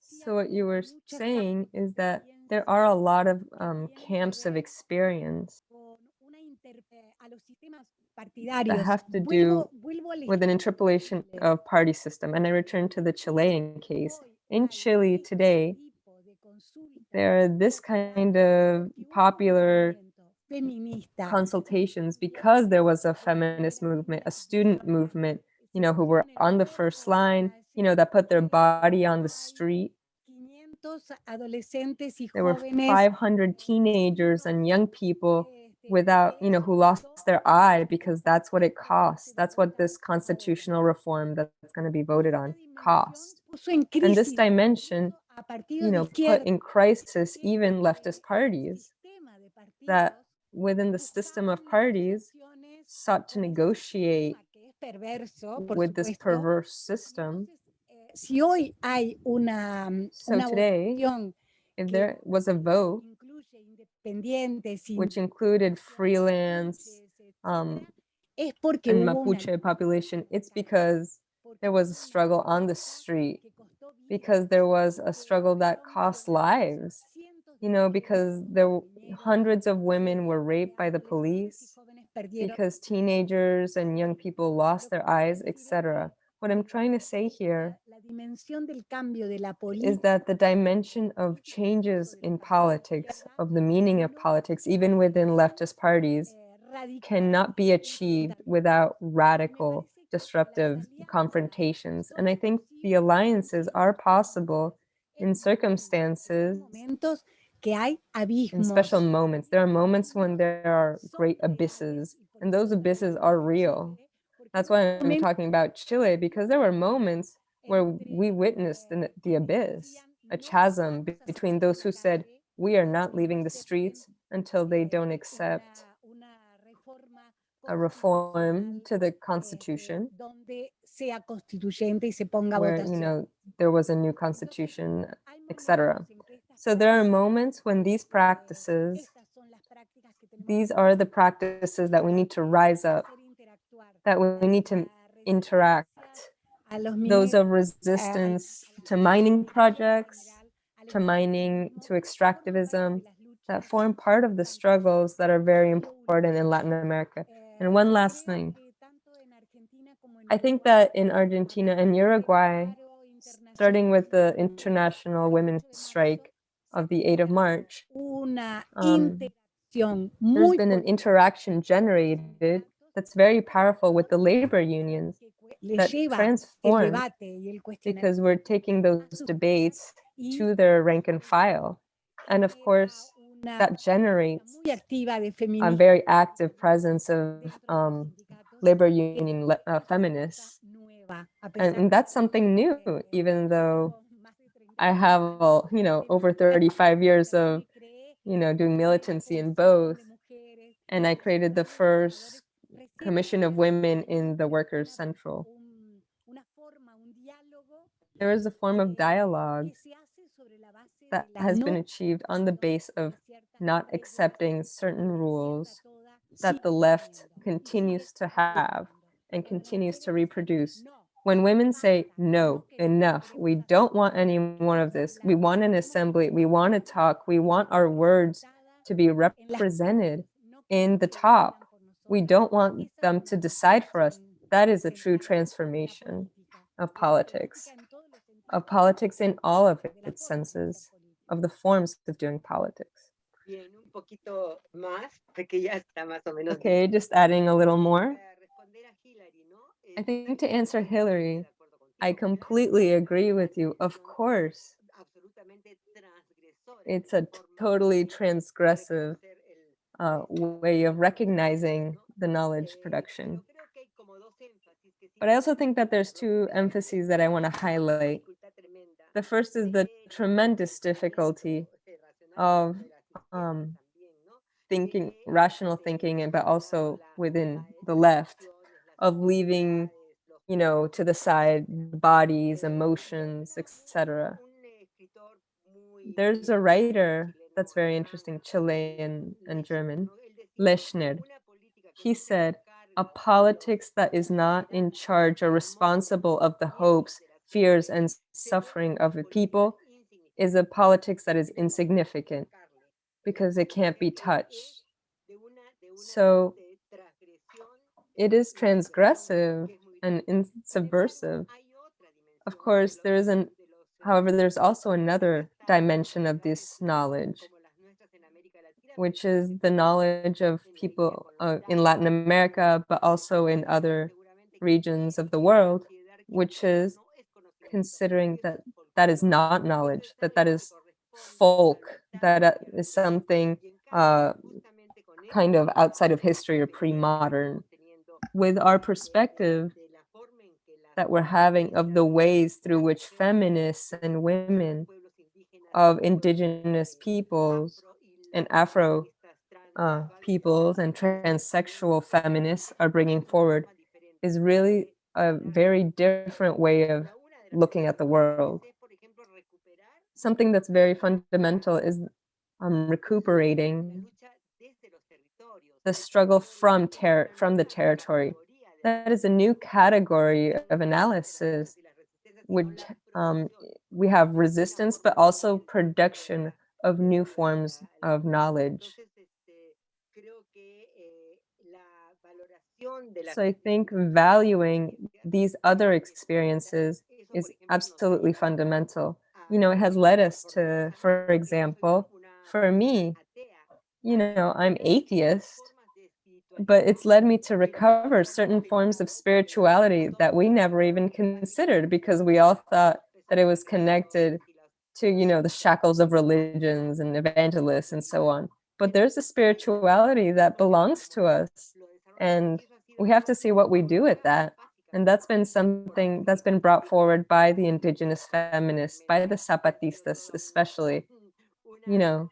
So what you were saying is that there are a lot of um, camps of experience that have to do with an interpolation of party system. And I return to the Chilean case. In Chile today, there are this kind of popular consultations because there was a feminist movement, a student movement, you know, who were on the first line, you know, that put their body on the street. There were 500 teenagers and young people without, you know, who lost their eye because that's what it costs. That's what this constitutional reform that's going to be voted on cost. And this dimension you know, put in crisis even leftist parties that within the system of parties sought to negotiate sistema que es perverso, por with this perverse system. Si hoy hay una, mm, So una today, votación if there was a vote which included freelance um, es porque and Mapuche population, it's because there was a struggle on the street, que costó vidas, because there was a struggle that cost lives, you know, because there hundreds of women were raped by the police, because teenagers and young people lost their eyes, etc. What I'm trying to say here la, la dimensión del cambio de la is that the dimension of changes in politics, of the meaning of politics, even within leftist parties, cannot be achieved without radical disruptive confrontations. And I think the alliances are possible in circumstances, momentos que hay in special moments. There are moments when there are great abysses, and those abysses are real. That's why I'm talking about Chile, because there were moments where we witnessed the, the abyss, a chasm between those who said, we are not leaving the streets until they don't accept a reform to the constitution, donde sea constituyente y se ponga a where, you know, there was a new constitution, etc. momentos en que estas So there are moments when these eh, practices, estas son las prácticas que tenemos these are the practices that we need to rise up, that we need to interact. resistencia a los Those of resistance to mining projects, to mining, to extractivism, that form part of the struggles that are very important in Latin America. And one last thing. I think that in Argentina and Uruguay, starting with the international women's strike of the 8th of March, um, there's been an interaction generated that's very powerful with the labor unions that lleva el transformed debate y el cuestionamiento because we're taking those debates to their rank and file. And of course, that generates muy activa de a very active presence of dentro de los um, labor union uh, feminists. And, and that's something new, even though tenemos más de 30 I have, you know, over 35 years of, you know, doing militancy in both. And I created the first commission of women in the Workers' Central. un- una forma, un diálogo There is a form of dialogue que se hace sobre la base de that has been achieved on the base of not accepting certain rules that the left teniendo, y sigue continues to have and continues to reproduce. When women say, no, enough, we don't want any more of this. We want an assembly. We want to talk. We want our words to be represented in the top. We don't want them to decide for us. That is a true la- de la transformation of politics, política en todos los sentidos, of politics in all of its formas de hacer senses, of the forms of doing politics. Bien, un poquito más, porque ya está más o menos. Okay, just adding a little more. Para responder a Hilary, ¿no? I think to answer Hilary, de acuerdo contigo, I completely agree with you. Of course, it's a totally transgressive uh, way of recognizing the knowledge production. But I also think that there's two emphases that I want to highlight. The first is the tremendous difficulty of um, thinking, rational thinking, and but also within the left, of leaving, you know, to the side bodies, emotions, etc. There's a writer that's very interesting, Chilean and German, Lechner. He said, a politics that is not in charge or responsible of the hopes, fears, and suffering of the people is a politics that is insignificant because it can't be touched. So it is transgressive and in- subversive. Of course, there isn't, however, there's also another dimension of this knowledge, which is the knowledge of people uh, in Latin America, but also in other regions of the world, which is considering that that is not knowledge, that that is folk, that uh, is something uh, kind of outside of history or pre-modern. With our perspective that we're having of the ways through which feminists and women of indigenous peoples and Afro uh, peoples and transsexual feminists are bringing forward is really a very different way of looking at the world. Something that's very fundamental is um, recuperating the struggle from ter from the territory. That is a new category of analysis, which um, we have resistance, but also production of new forms of knowledge. So I think valuing these other experiences is absolutely fundamental. You know, it has led us to, for example, for me, you know, I'm atheist, but it's led me to recover certain forms of spirituality that we never even considered because we all thought that it was connected to, you know, the shackles of religions and evangelists and so on. But there's a spirituality that belongs to us. And we have to see what we do with that. And that's been something that's been brought forward by the indigenous feminists, by the Zapatistas especially, you know,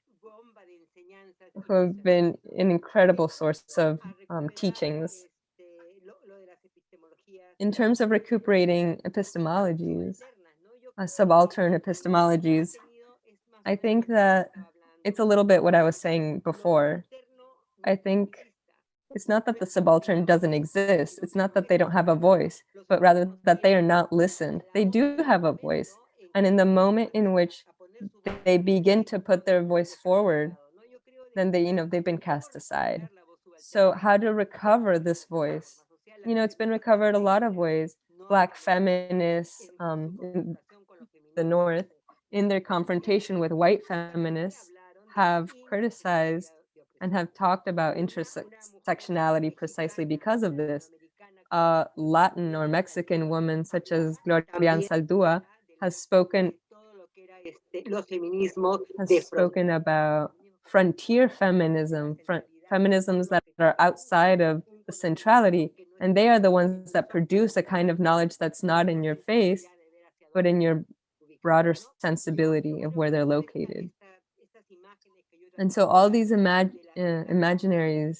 who have been an incredible source of um, teachings. In terms of recuperating epistemologies, uh, subaltern epistemologies, I think that it's a little bit what I was saying before. I think it's not that the subaltern doesn't exist. It's not that they don't have a voice, but rather that they are not listened. They do have a voice. And in the moment in which they begin to put their voice forward, then they, you know, they've been cast aside. So how to recover this voice? You know, it's been recovered a lot of ways. Black feminists um, in the North, in their confrontation with white feminists, have criticized and have talked about intersectionality precisely because of this. A Latin or Mexican woman such as Gloria Anzaldúa has spoken has spoken about frontier feminism, front, feminisms that are outside of the centrality, and they are the ones that produce a kind of knowledge that's not in your face, but in your broader sensibility of where they're located. And so all these imag uh, imaginaries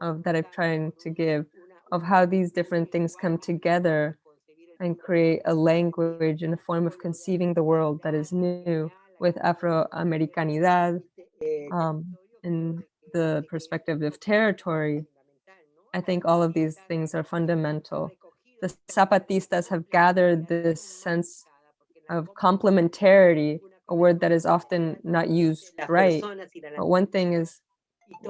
of that I've tried to give of how these different things come together and create a language and a form of conceiving the world that is new with Amefricanidad um, in the perspective of territory. I think all of these things are fundamental. The Zapatistas have gathered this sense of complementarity a word that is often not used right. But one thing is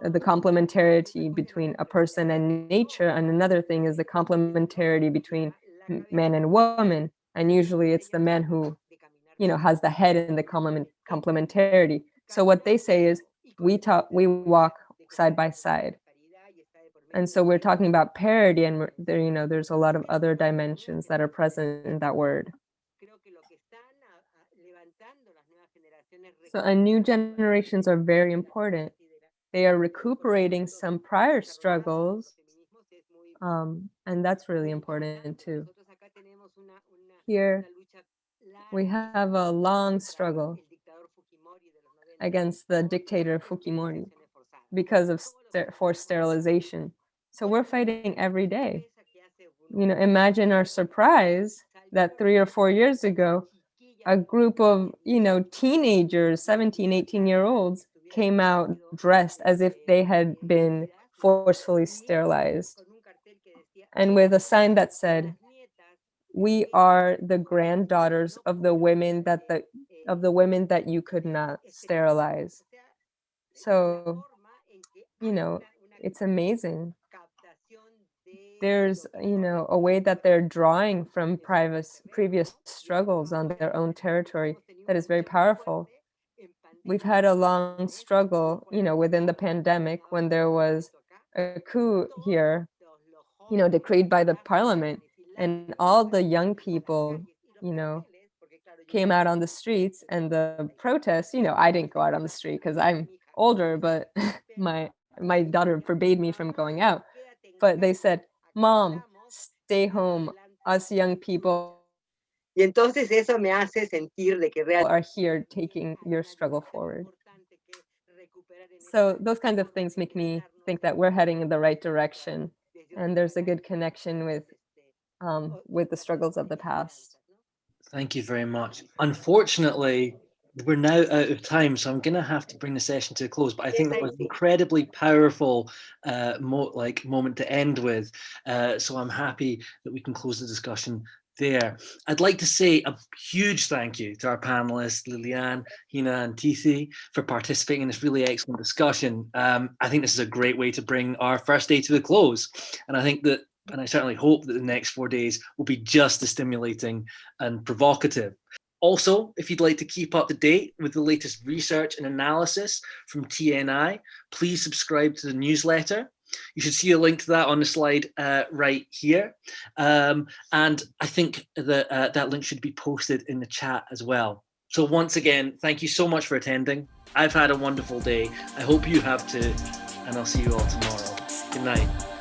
the complementarity between a person and nature, and another thing is the complementarity between man and woman. And usually it's the man who, you know, has the head in the complement complementarity. So what they say is we talk, we walk side by side. And so we're talking about parity and there, you know, there's a lot of other dimensions that are present in that word. So and new generations are very important. They are recuperating some prior struggles. Um, and that's really important too. Here, we have a long struggle against the dictator Fujimori because of ster forced sterilization. So we're fighting every day. You know, imagine our surprise that three or four years ago, a group of, you know, teenagers, 17, 18 year olds came out dressed as if they had been forcefully sterilized and with a sign that said, we are the granddaughters of the women that the of the women that you could not sterilize. So, you know, it's amazing. There's, you know, a way that they're drawing from private, previous struggles on their own territory that is very powerful. We've had a long struggle, you know, within the pandemic when there was a coup here, you know, decreed by the parliament and all the young people, you know, came out on the streets and the protests, you know, I didn't go out on the street because I'm older, but my my daughter forbade me from going out. But they said, mom, stay home. Us young people Y entonces eso me hace sentir de que people realmente are here taking your struggle forward. So those kinds of things make me think that we're heading in the right direction and there's a good connection with um, with the struggles of the past. Thank you very much. Unfortunately, we're now out of time, so I'm going to have to bring the session to a close. But I think that was an incredibly powerful, uh, mo like moment to end with. Uh, so I'm happy that we can close the discussion there. I'd like to say a huge thank you to our panelists, Lilian, Hina and Tithi for participating in this really excellent discussion. Um, I think this is a great way to bring our first day to a close. And I think that, and I certainly hope that the next four days will be just as stimulating and provocative. Also, if you'd like to keep up to date with the latest research and analysis from TNI, please subscribe to the newsletter. You should see a link to that on the slide uh, right here. Um, and I think that uh, that link should be posted in the chat as well. So once again, thank you so much for attending. I've had a wonderful day. I hope you have too. And I'll see you all tomorrow. Good night.